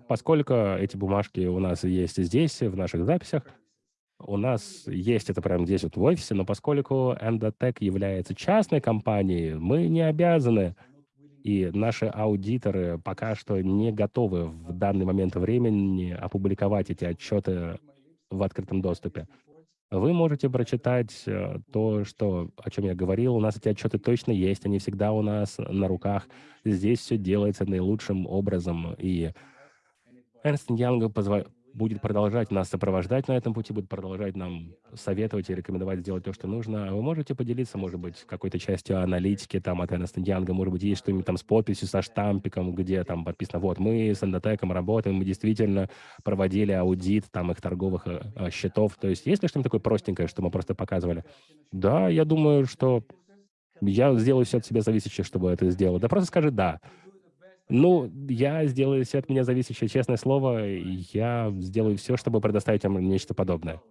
Поскольку эти бумажки у нас есть здесь, в наших записях, у нас есть это прямо здесь вот в офисе, но поскольку Endotech является частной компанией, мы не обязаны, и наши аудиторы пока что не готовы в данный момент времени опубликовать эти отчеты в открытом доступе. Вы можете прочитать э, то, что, о чем я говорил. У нас эти отчеты точно есть, они всегда у нас на руках. Здесь все делается наилучшим образом. И Эрнст Янг будет продолжать нас сопровождать на этом пути, будет продолжать нам советовать и рекомендовать сделать то, что нужно. Вы можете поделиться, может быть, какой-то частью аналитики там от Эрнеста Янга, может быть, есть что-нибудь там с подписью, со штампиком, где там подписано, вот, мы с Эндотеком работаем, мы действительно проводили аудит там их торговых э, э счетов. То есть есть ли что-нибудь такое простенькое, что мы просто показывали? Да, я думаю, что я сделаю все от себя зависящее, чтобы это сделать. Да просто скажи «да». Ну, я сделаю все от меня зависящее, честное слово, я сделаю все, чтобы предоставить вам нечто подобное.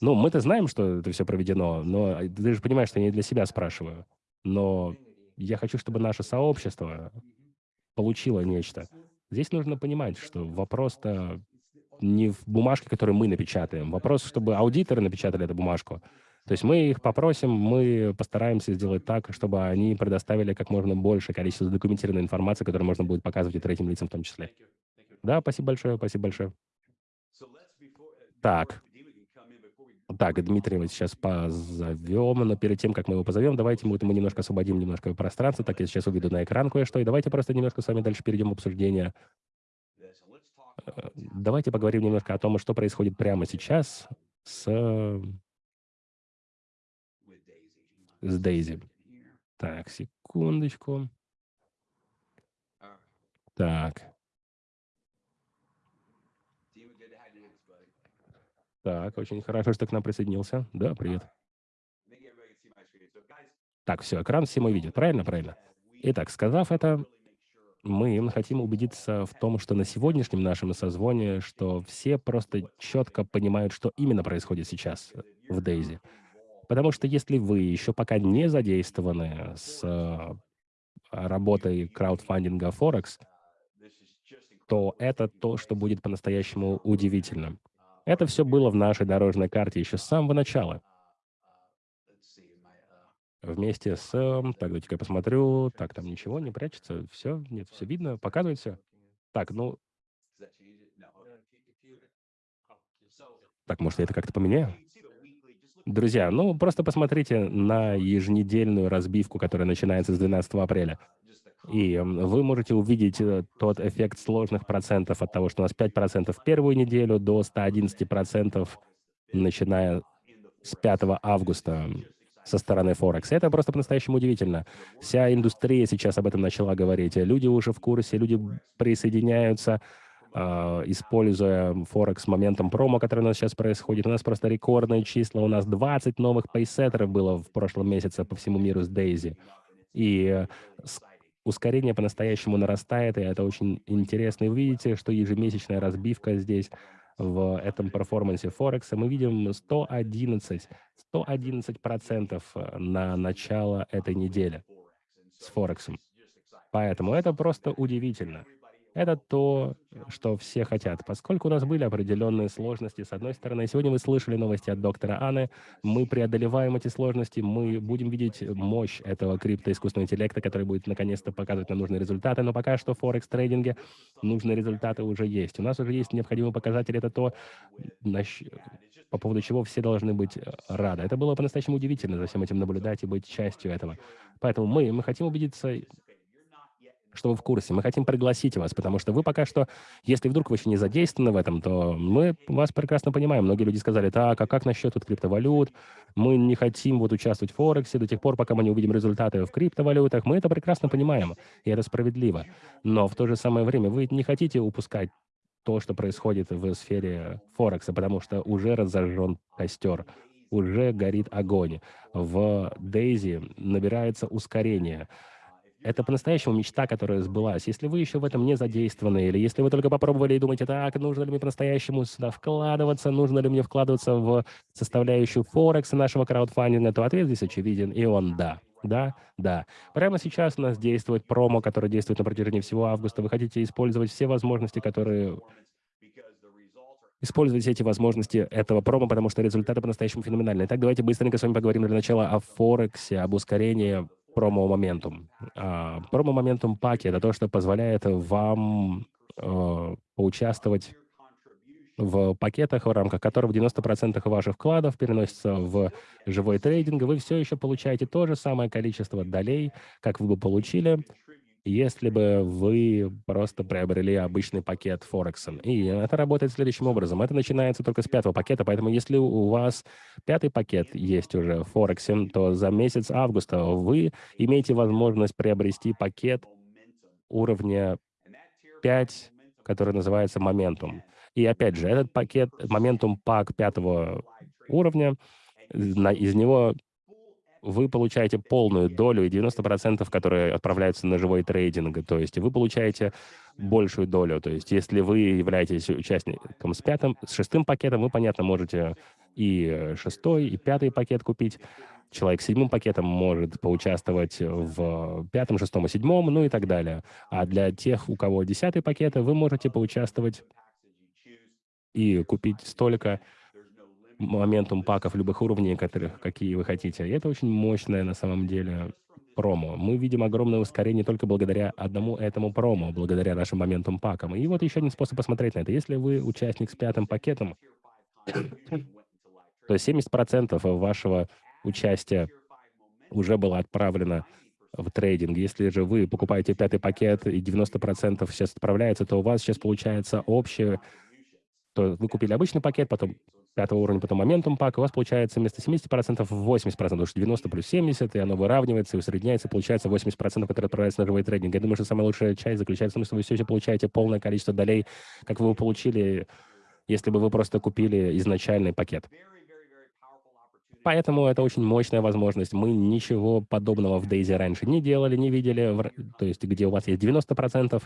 Ну, мы-то знаем, что это все проведено, но ты же понимаешь, что я не для себя спрашиваю. Но я хочу, чтобы наше сообщество получило нечто. Здесь нужно понимать, что вопрос-то не в бумажке, которую мы напечатаем. Вопрос, чтобы аудиторы напечатали эту бумажку. То есть мы их попросим, мы постараемся сделать так, чтобы они предоставили как можно большее количество задокументированной информации, которую можно будет показывать и третьим лицам в том числе. Да, спасибо большое, спасибо большое. Так. Так, Дмитрия мы сейчас позовем, но перед тем, как мы его позовем, давайте мы, мы немножко освободим немножко пространства. Так, я сейчас уведу на экран кое-что, и давайте просто немножко с вами дальше перейдем в обсуждение. Э, давайте поговорим немножко о том, что происходит прямо сейчас с с Дейзи. Так, секундочку. Так. Так, очень хорошо, что к нам присоединился. Да, привет. Так, все, экран все мы видят. Правильно, правильно. Итак, сказав это, мы хотим убедиться в том, что на сегодняшнем нашем созвоне, что все просто четко понимают, что именно происходит сейчас в Дейзи. Потому что если вы еще пока не задействованы с э, работой краудфандинга Форекс, то это то, что будет по-настоящему удивительным. Это все было в нашей дорожной карте еще с самого начала. Вместе с... эм, Так, давайте-ка я посмотрю. Так, там ничего не прячется. Все, нет, все видно, показывает все. Так, ну... Так, может, я это как-то поменяю? Друзья, ну, просто посмотрите на еженедельную разбивку, которая начинается с 12 апреля. И вы можете увидеть э, тот эффект сложных процентов от того, что у нас 5% в первую неделю до 111%, начиная с 5 августа со стороны Форекс. Это просто по-настоящему удивительно. Вся индустрия сейчас об этом начала говорить. Люди уже в курсе, люди присоединяются, используя Форекс моментом промо, который у нас сейчас происходит. У нас просто рекордные числа. У нас 20 новых пейсеттеров было в прошлом месяце по всему миру с Дейзи. И э, ускорение по-настоящему нарастает, и это очень интересно. И вы видите, что ежемесячная разбивка здесь в этом перформансе Форекса мы видим 111, 111 процентов на начало этой недели с Форексом. Поэтому это просто удивительно. Это то, что все хотят. Поскольку у нас были определенные сложности, с одной стороны, сегодня вы слышали новости от доктора Анны, мы преодолеваем эти сложности, мы будем видеть мощь этого криптоискусственного интеллекта, который будет наконец-то показывать нам нужные результаты, но пока что в Форекс-трейдинге нужные результаты уже есть. У нас уже есть необходимый показатель, это то, по поводу чего все должны быть э, рады. Это было по-настоящему удивительно за всем этим наблюдать и быть частью этого. Поэтому мы, мы хотим убедиться что вы в курсе. Мы хотим пригласить вас, потому что вы пока что, если вдруг вы еще не задействованы в этом, то мы вас прекрасно понимаем. Многие люди сказали, так, а как насчет вот криптовалют? Мы не хотим вот участвовать в Форексе до тех пор, пока мы не увидим результаты в криптовалютах. Мы это прекрасно понимаем, и это справедливо. Но в то же самое время вы не хотите упускать то, что происходит в сфере Форекса, потому что уже разожжен костер, уже горит огонь. В Дейзи набирается ускорение это по-настоящему мечта, которая сбылась. Если вы еще в этом не задействованы, или если вы только попробовали и думаете, так, нужно ли мне по-настоящему сюда вкладываться, нужно ли мне вкладываться в составляющую Форекса нашего краудфандинга, то ответ здесь очевиден, и он да. Да, да. Прямо сейчас у нас действует промо, которое действует на протяжении всего августа. Вы хотите использовать все возможности, которые Используйте эти возможности этого промо, потому что результаты по-настоящему феноменальные. Так, давайте быстренько с вами поговорим для начала о Форексе, об ускорении промо-моментум. А, промо-моментум паки — это то, что позволяет вам э, поучаствовать в пакетах, в рамках которых 90% ваших вкладов переносится в живой трейдинг, вы все еще получаете то же самое количество долей, как вы бы получили, если бы вы просто приобрели обычный пакет Форексом. И это работает следующим образом. Это начинается только с пятого пакета, поэтому если у вас пятый пакет есть уже в Форексе, то за месяц августа вы имеете возможность приобрести пакет уровня 5, который называется Momentum. И опять же, этот пакет, Momentum Pack пятого уровня, из него вы получаете полную долю и 90%, которые отправляются на живой трейдинг. То есть вы получаете большую долю. То есть если вы являетесь участником с пятым, с шестым пакетом, вы, понятно, можете и шестой, и пятый пакет купить. Человек с седьмым пакетом может поучаствовать в пятом, шестом и седьмом, ну и так далее. А для тех, у кого десятый пакет, вы можете поучаствовать и купить столько, моментум паков любых уровней, которых, какие вы хотите. И это очень мощное на самом деле промо. Мы видим огромное ускорение только благодаря одному этому промо, благодаря нашим моментум пакам. И вот еще один способ посмотреть на это. Если вы участник с пятым пакетом, то 70% вашего участия уже было отправлено в трейдинг. Если же вы покупаете пятый пакет и 90% сейчас отправляется, то у вас сейчас получается общее, то вы купили обычный пакет, потом пятого уровня, потом моментум пак, у вас получается вместо 70% 80%, потому что 90 плюс 70, и оно выравнивается и усредняется, получается 80%, которые отправляются на живой трейдинг. Я думаю, что самая лучшая часть заключается в том, что вы все еще получаете полное количество долей, как вы получили если бы вы просто купили изначальный пакет. Поэтому это очень мощная возможность. Мы ничего подобного в Дейзи раньше не делали, не видели. То есть, где у вас есть 90%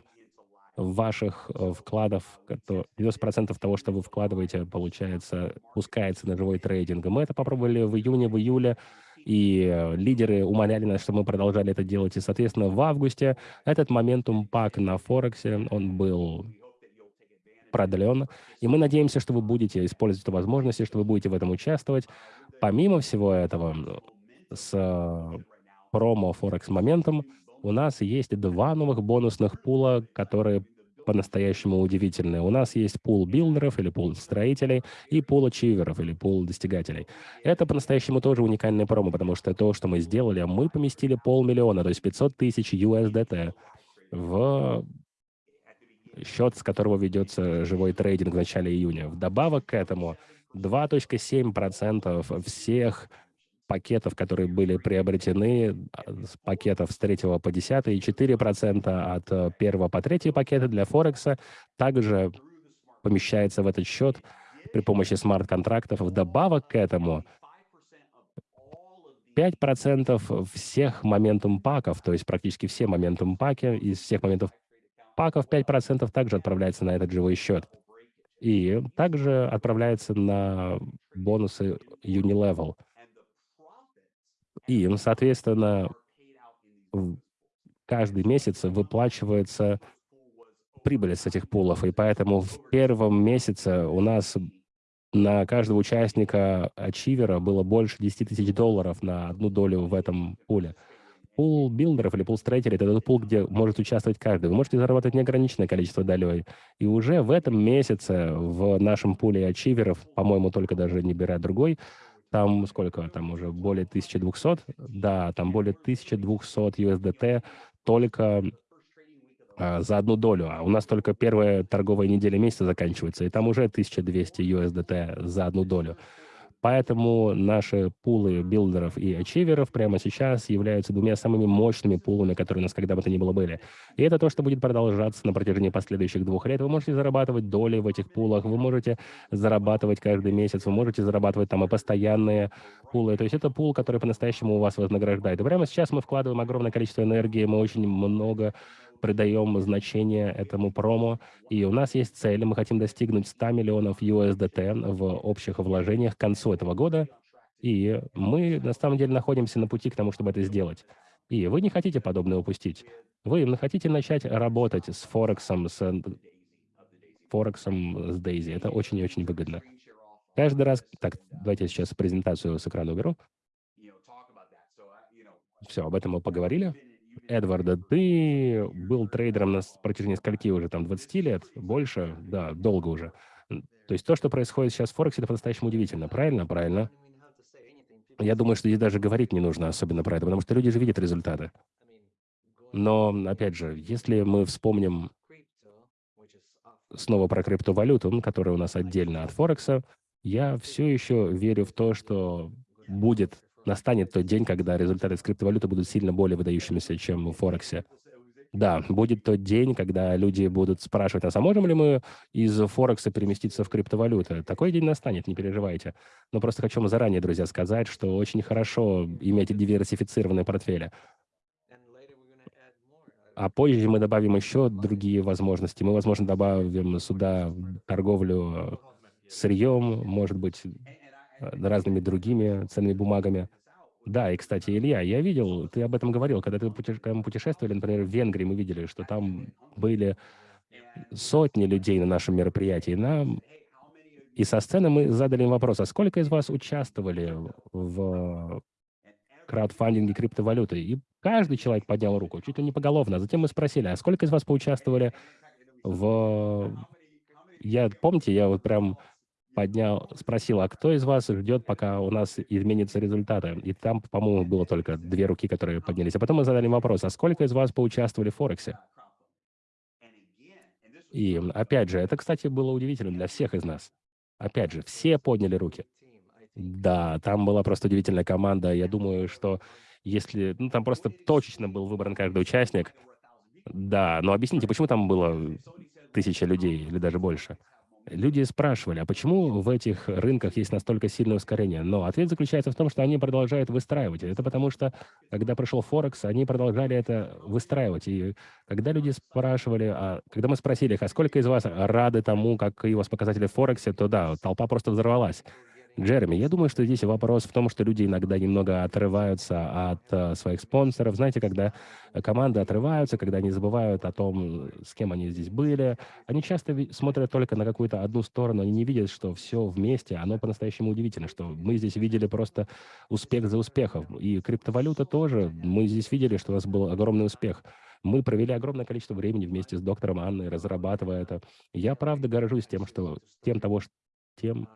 ваших э, вкладов, 90% того, что вы вкладываете, получается, пускается на живой трейдинг. Мы это попробовали в июне, в июле, и э, лидеры умоляли нас, чтобы мы продолжали это делать. И, соответственно, в августе этот моментум пак на Форексе, он был продлен. И мы надеемся, что вы будете использовать эту возможность, что вы будете в этом участвовать. Помимо всего этого, с э, промо Forex моментом у нас есть два новых бонусных пула, которые по-настоящему удивительные. У нас есть пул builder ов или пул строителей и пул achiever ов или пул достигателей. Это по-настоящему тоже уникальная промо, потому что то, что мы сделали, мы поместили полмиллиона, то есть 500 тысяч USDT в счет, с которого ведется живой трейдинг в начале июня. Вдобавок к этому 2.7% всех пакетов, которые были приобретены, с пакетов с 3 по 10, и 4% от 1 по 3 пакета для Форекса также помещается в этот счет при помощи смарт-контрактов. Вдобавок к этому 5% всех моментум паков, то есть практически все моментум паки из всех моментов паков 5% также отправляется на этот живой счет. И также отправляется на бонусы Unilevel. И, соответственно, каждый месяц выплачивается прибыль с этих пулов. И поэтому в первом месяце у нас на каждого участника ачивера было больше 10 тысяч долларов на одну долю в этом пуле. Пул билдеров или пул строителей — это тот пул, где может участвовать каждый. Вы можете зарабатывать неограниченное количество долей. И уже в этом месяце в нашем пуле ачиверов, по-моему, только даже не беря другой, там сколько? Там уже более 1200? Да, там более 1200 USDT только а, за одну долю. А у нас только первая торговая неделя месяца заканчивается, и там уже 1200 USDT за одну долю. Поэтому наши пулы билдеров и ачиверов прямо сейчас являются двумя самыми мощными пулами, которые у нас когда бы то ни было были. И это то, что будет продолжаться на протяжении последующих двух лет. Вы можете зарабатывать доли в этих пулах, вы можете зарабатывать каждый месяц, вы можете зарабатывать там и постоянные пулы. То есть это пул, который по-настоящему у вас вознаграждает. И прямо сейчас мы вкладываем огромное количество энергии, мы очень много придаем значение этому промо. И у нас есть цель, мы хотим достигнуть 100 миллионов USDT в общих вложениях к концу этого года. И мы на самом деле находимся на пути к тому, чтобы это сделать. И вы не хотите подобное упустить. Вы хотите начать работать с Форексом, с Форексом, с Дейзи. Это очень и очень выгодно. Каждый раз... Так, давайте я сейчас презентацию с экрана уберу. Все, об этом мы поговорили. Эдварда, ты был трейдером на протяжении скольки уже, там, 20 лет? Больше? Да, долго уже. То есть то, что происходит сейчас в Форексе, это по-настоящему удивительно. Правильно? Правильно. Я думаю, что здесь даже говорить не нужно особенно про это, потому что люди же видят результаты. Но, опять же, если мы вспомним снова про криптовалюту, которая у нас отдельно от Форекса, я все еще верю в то, что будет настанет тот день, когда результаты с криптовалюты будут сильно более выдающимися, чем в Форексе. Да, будет тот день, когда люди будут спрашивать а можем ли мы из Форекса переместиться в криптовалюту? Такой день настанет, не переживайте. Но просто хочу вам заранее, друзья, сказать, что очень хорошо иметь диверсифицированные портфели. А позже мы добавим еще другие возможности. Мы, возможно, добавим сюда торговлю сырьем, может быть, разными другими ценными бумагами. Да, и, кстати, Илья, я видел, ты об этом говорил, когда, ты мы путешествовали, например, в Венгрии, мы видели, что там были сотни людей на нашем мероприятии. Нам... И со сцены мы задали им вопрос, а сколько из вас участвовали в краудфандинге криптовалюты? И каждый человек поднял руку, чуть ли не поголовно. Затем мы спросили, а сколько из вас поучаствовали в... Я, помните, я вот прям поднял, спросил, а кто из вас ждет, пока у нас изменятся результаты? И там, по-моему, было только две руки, которые поднялись. А потом мы задали вопрос, а сколько из вас поучаствовали в Форексе? И опять же, это, кстати, было удивительно для всех из нас. Опять же, все подняли руки. Да, там была просто удивительная команда. Я думаю, что если... Ну, там просто точечно был выбран каждый участник. Да, но объясните, почему там было тысяча людей или даже больше? Люди спрашивали, а почему в этих рынках есть настолько сильное ускорение? Но ответ заключается в том, что они продолжают выстраивать. Это потому что, когда пришел Форекс, они продолжали это выстраивать. И когда люди спрашивали, а, когда мы спросили их, а сколько из вас рады тому, как у вас показатели в Форексе, то да, толпа просто взорвалась. Джереми, я думаю, что здесь вопрос в том, что люди иногда немного отрываются от э, своих спонсоров. Знаете, когда команды отрываются, когда они забывают о том, с кем они здесь были, они часто смотрят только на какую-то одну сторону, они не видят, что все вместе, оно по-настоящему удивительно, что мы здесь видели просто успех за успехом. И криптовалюта тоже, мы здесь видели, что у нас был огромный успех. Мы провели огромное количество времени вместе с доктором Анной, разрабатывая это. Я правда горжусь тем, что тем того, тем,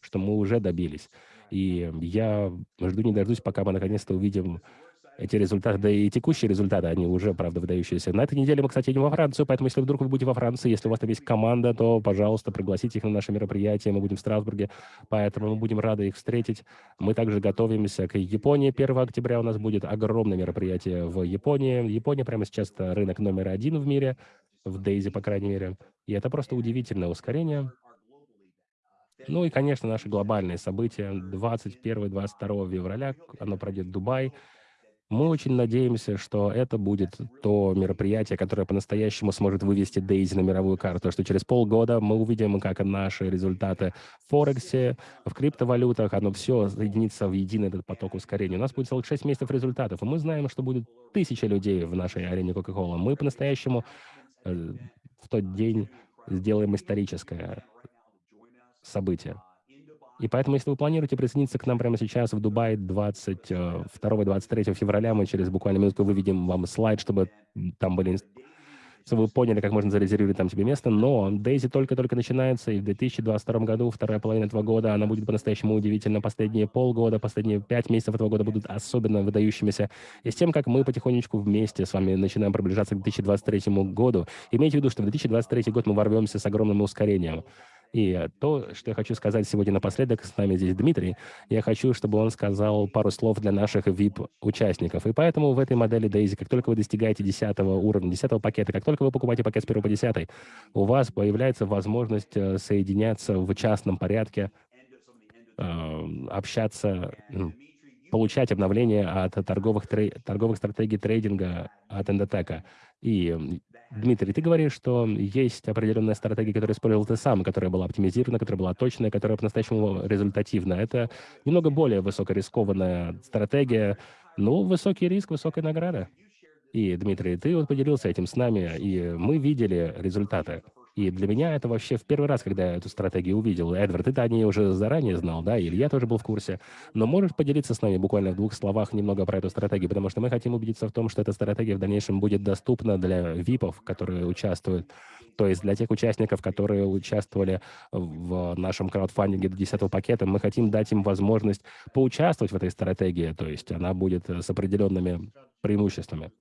что мы уже добились. И я жду не дождусь, пока мы наконец-то увидим эти результаты, да и текущие результаты, они уже, правда, выдающиеся. На этой неделе мы, кстати, едем во Францию, поэтому если вдруг вы будете во Франции, если у вас там есть команда, то, пожалуйста, пригласите их на наше мероприятие, мы будем в Страсбурге, поэтому мы будем рады их встретить. Мы также готовимся к Японии. 1 октября у нас будет огромное мероприятие в Японии. Япония прямо сейчас рынок номер один в мире, в Дейзи, по крайней мере. И это просто удивительное ускорение. Ну и, конечно, наши глобальные события. 21-22 февраля оно пройдет в Дубай. Мы очень надеемся, что это будет то мероприятие, которое по-настоящему сможет вывести Дейзи на мировую карту, что через полгода мы увидим, как наши результаты в Форексе, в криптовалютах, оно все соединится в единый этот поток ускорения. У нас будет целых 6 месяцев результатов, и мы знаем, что будет тысяча людей в нашей арене Coca-Cola. Мы по-настоящему э, в тот день сделаем историческое событие. И поэтому, если вы планируете присоединиться к нам прямо сейчас в Дубае 22-23 февраля, мы через буквально минутку выведем вам слайд, чтобы там были чтобы вы поняли, как можно зарезервировать там себе место. Но Дейзи только-только начинается, и в 2022 году, вторая половина этого года, она будет по-настоящему удивительна. Последние полгода, последние пять месяцев этого года будут особенно выдающимися. И с тем, как мы потихонечку вместе с вами начинаем приближаться к 2023 году, имейте в виду, что в 2023 год мы ворвемся с огромным ускорением. И то, что я хочу сказать сегодня напоследок, с нами здесь Дмитрий, я хочу, чтобы он сказал пару слов для наших VIP-участников. И поэтому в этой модели Daisy, как только вы достигаете 10 уровня, 10 пакета, как только вы покупаете пакет с 1 по 10, у вас появляется возможность э, соединяться в частном порядке, э, общаться, получать обновления от торговых, торговых стратегий трейдинга от Эндотека. И Дмитрий, ты говоришь, что есть определенная стратегия, которую использовал ты сам, которая была оптимизирована, которая была точная, которая по-настоящему результативна. Это немного более высокорискованная стратегия, но высокий риск, высокая награда. И, Дмитрий, ты вот поделился этим с нами, и мы видели результаты. И для меня это вообще в первый раз, когда я эту стратегию увидел. Эдвард, ты-то о ней уже заранее знал, да, или я тоже был в курсе. Но можешь поделиться с нами буквально в двух словах немного про эту стратегию, потому что мы хотим убедиться в том, что эта стратегия в дальнейшем будет доступна для ВИПов, которые участвуют, то есть для тех участников, которые участвовали в нашем краудфандинге до 10 пакета, мы хотим дать им возможность поучаствовать в этой стратегии, то есть она будет с определенными преимуществами.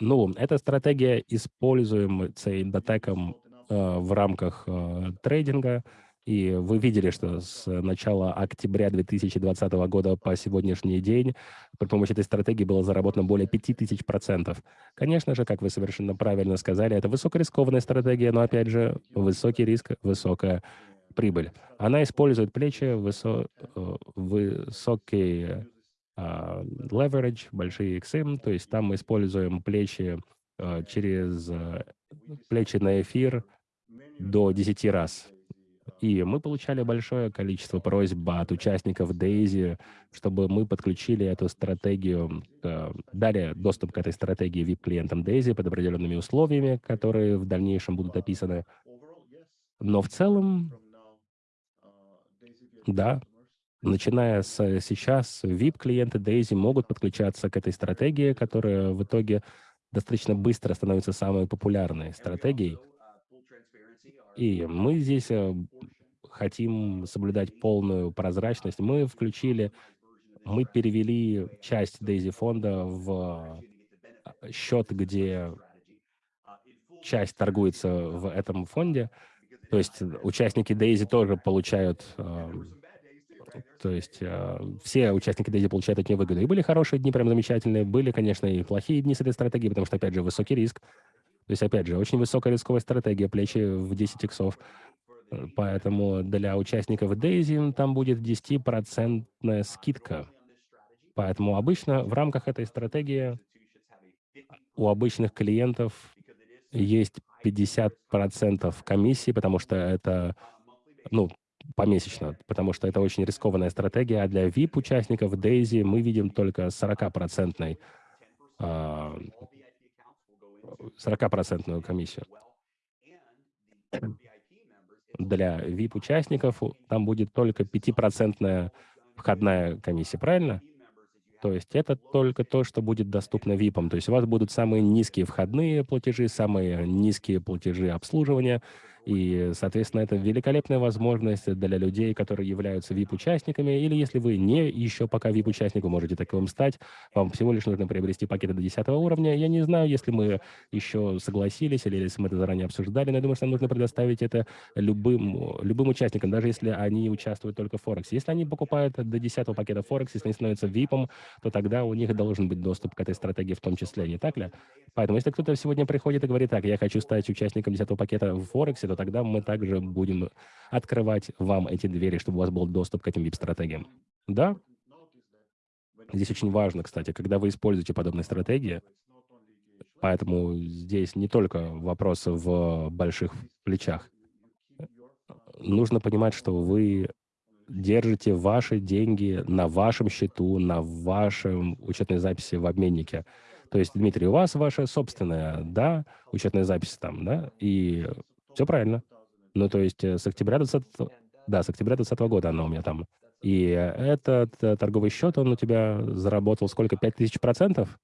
Ну, эта стратегия используется Индотеком э, в рамках э, трейдинга. И вы видели, что с начала октября 2020 года по сегодняшний день при помощи этой стратегии было заработано более 5000%. Конечно же, как вы совершенно правильно сказали, это высокорискованная стратегия, но, опять же, высокий риск, высокая прибыль. Она использует плечи, высо э, высокие а, leverage, большие XM, то есть там мы используем плечи а, через а, плечи на эфир до 10 раз. И мы получали большое количество просьб от участников Daisy, чтобы мы подключили эту стратегию, дали доступ к этой стратегии VIP-клиентам Daisy под определенными условиями, которые в дальнейшем будут описаны. Но в целом, да, Начиная с э, сейчас, VIP-клиенты Daisy могут подключаться к этой стратегии, которая в итоге достаточно быстро становится самой популярной стратегией. И мы здесь э, хотим соблюдать полную прозрачность. Мы включили, мы перевели часть Daisy фонда в э, счет, где часть торгуется в этом фонде. То есть участники Daisy тоже получают то есть э, все участники Дейзи получают от нее выгоду. И были хорошие дни, прям замечательные. Были, конечно, и плохие дни с этой стратегией, потому что, опять же, высокий риск. То есть, опять же, очень высокая рисковая стратегия, плечи в 10 иксов. Э, Поэтому для участников Daisy там будет 10% скидка. Поэтому обычно в рамках этой стратегии у обычных клиентов есть 50% комиссии, потому что это, ну, помесячно, потому что это очень рискованная стратегия, а для VIP-участников Daisy мы видим только 40% 40% комиссию. Для VIP-участников там будет только 5% входная комиссия, правильно? То есть это только то, что будет доступно VIP. То есть у вас будут самые низкие входные платежи, самые низкие платежи обслуживания, и, соответственно, это великолепная возможность для людей, которые являются VIP-участниками, или если вы не еще пока VIP-участник, вы можете таковым стать. Вам всего лишь нужно приобрести пакеты до 10 уровня. Я не знаю, если мы еще согласились, или если мы это заранее обсуждали, но я думаю, что нам нужно предоставить это любым, любым участникам, даже если они участвуют только в Форексе. Если они покупают до 10 пакета Форекс, если они становятся VIP, то тогда у них должен быть доступ к этой стратегии в том числе, не так ли? Поэтому если кто-то сегодня приходит и говорит, так, я хочу стать участником 10 пакета в Форексе, то тогда мы также будем открывать вам эти двери, чтобы у вас был доступ к этим VIP-стратегиям. Да? Здесь очень важно, кстати, когда вы используете подобные стратегии, поэтому здесь не только вопрос в больших плечах. Нужно понимать, что вы держите ваши деньги на вашем счету, на вашем учетной записи в обменнике. То есть, Дмитрий, у вас ваша собственная, да, учетная запись там, да, и все правильно. Ну, то есть э, с октября 20... Да, с октября 2020 года она у меня там. И этот э, торговый счет, он у тебя заработал сколько? 5000 процентов?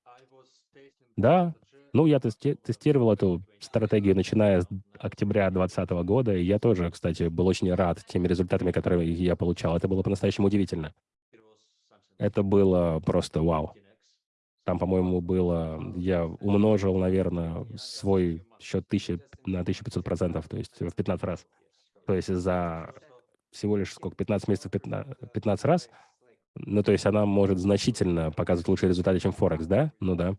Да. Ну, я тести тестировал эту стратегию, начиная с октября 2020 года, и я тоже, кстати, был очень рад теми результатами, которые я получал. Это было по-настоящему удивительно. Это было просто вау. Там, по-моему, было... Я умножил, наверное, свой счет 1000 на 1500 процентов, то есть в 15 раз. То есть за всего лишь сколько, 15 месяцев 15, 15 раз. Ну, то есть она может значительно показывать лучшие результаты, чем Форекс, да? Ну да.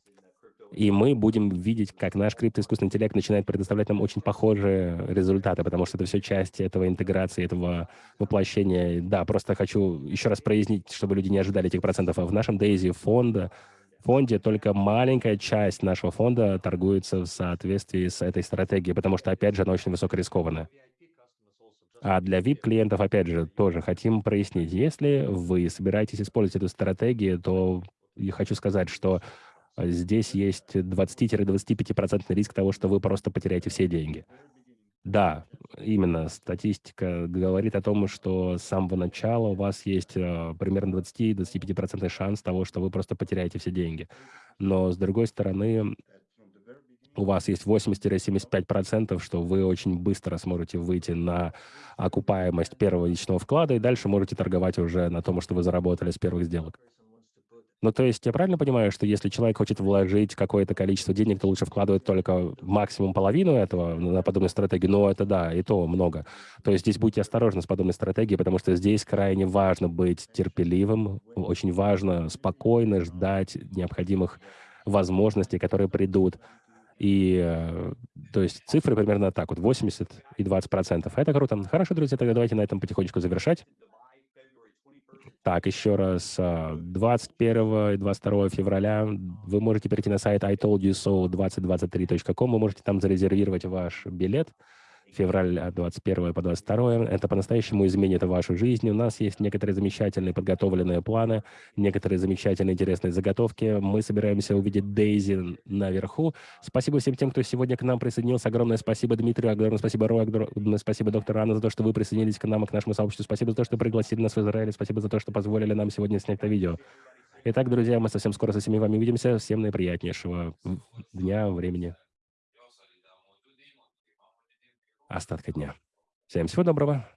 И мы будем видеть, как наш криптоискусственный интеллект начинает предоставлять нам очень похожие результаты, потому что это все часть этого интеграции, этого воплощения. Да, просто хочу еще раз прояснить, чтобы люди не ожидали этих процентов. А в нашем Дейзи фонда фонде только маленькая часть нашего фонда торгуется в соответствии с этой стратегией, потому что, опять же, она очень высокорискованная. А для VIP-клиентов, опять же, тоже хотим прояснить. Если вы собираетесь использовать эту стратегию, то я хочу сказать, что здесь есть 20-25% риск того, что вы просто потеряете все деньги. Да, именно. Статистика говорит о том, что с самого начала у вас есть э, примерно 20-25% шанс того, что вы просто потеряете все деньги. Но, с другой стороны, у вас есть 80-75%, что вы очень быстро сможете выйти на окупаемость первого личного вклада, и дальше можете торговать уже на том, что вы заработали с первых сделок. Ну, то есть я правильно понимаю, что если человек хочет вложить какое-то количество денег, то лучше вкладывать только максимум половину этого на подобную стратегию? Но это да, и то много. То есть здесь будьте осторожны с подобной стратегией, потому что здесь крайне важно быть терпеливым, очень важно спокойно ждать необходимых возможностей, которые придут. И, э, то есть, цифры примерно так вот, 80 и 20 процентов. Это круто. Хорошо, друзья, тогда давайте на этом потихонечку завершать. Так, еще раз, 21 а, и 22 февраля вы можете перейти на сайт itoldyousO2023.com, вы можете там зарезервировать ваш билет февраль 21 по 22. Это по-настоящему изменит вашу жизнь. У нас есть некоторые замечательные подготовленные планы, некоторые замечательные интересные заготовки. Мы собираемся увидеть Дейзи наверху. Спасибо всем тем, кто сегодня к нам присоединился. Огромное спасибо Дмитрию, огромное спасибо Рой, огромное спасибо доктор Анна за то, что вы присоединились к нам и к нашему сообществу. Спасибо за то, что пригласили нас в Израиль. Спасибо за то, что позволили нам сегодня снять это видео. Итак, друзья, мы совсем скоро со всеми вами увидимся. Всем наиприятнейшего дня, времени. Остатка дня. Всем всего доброго.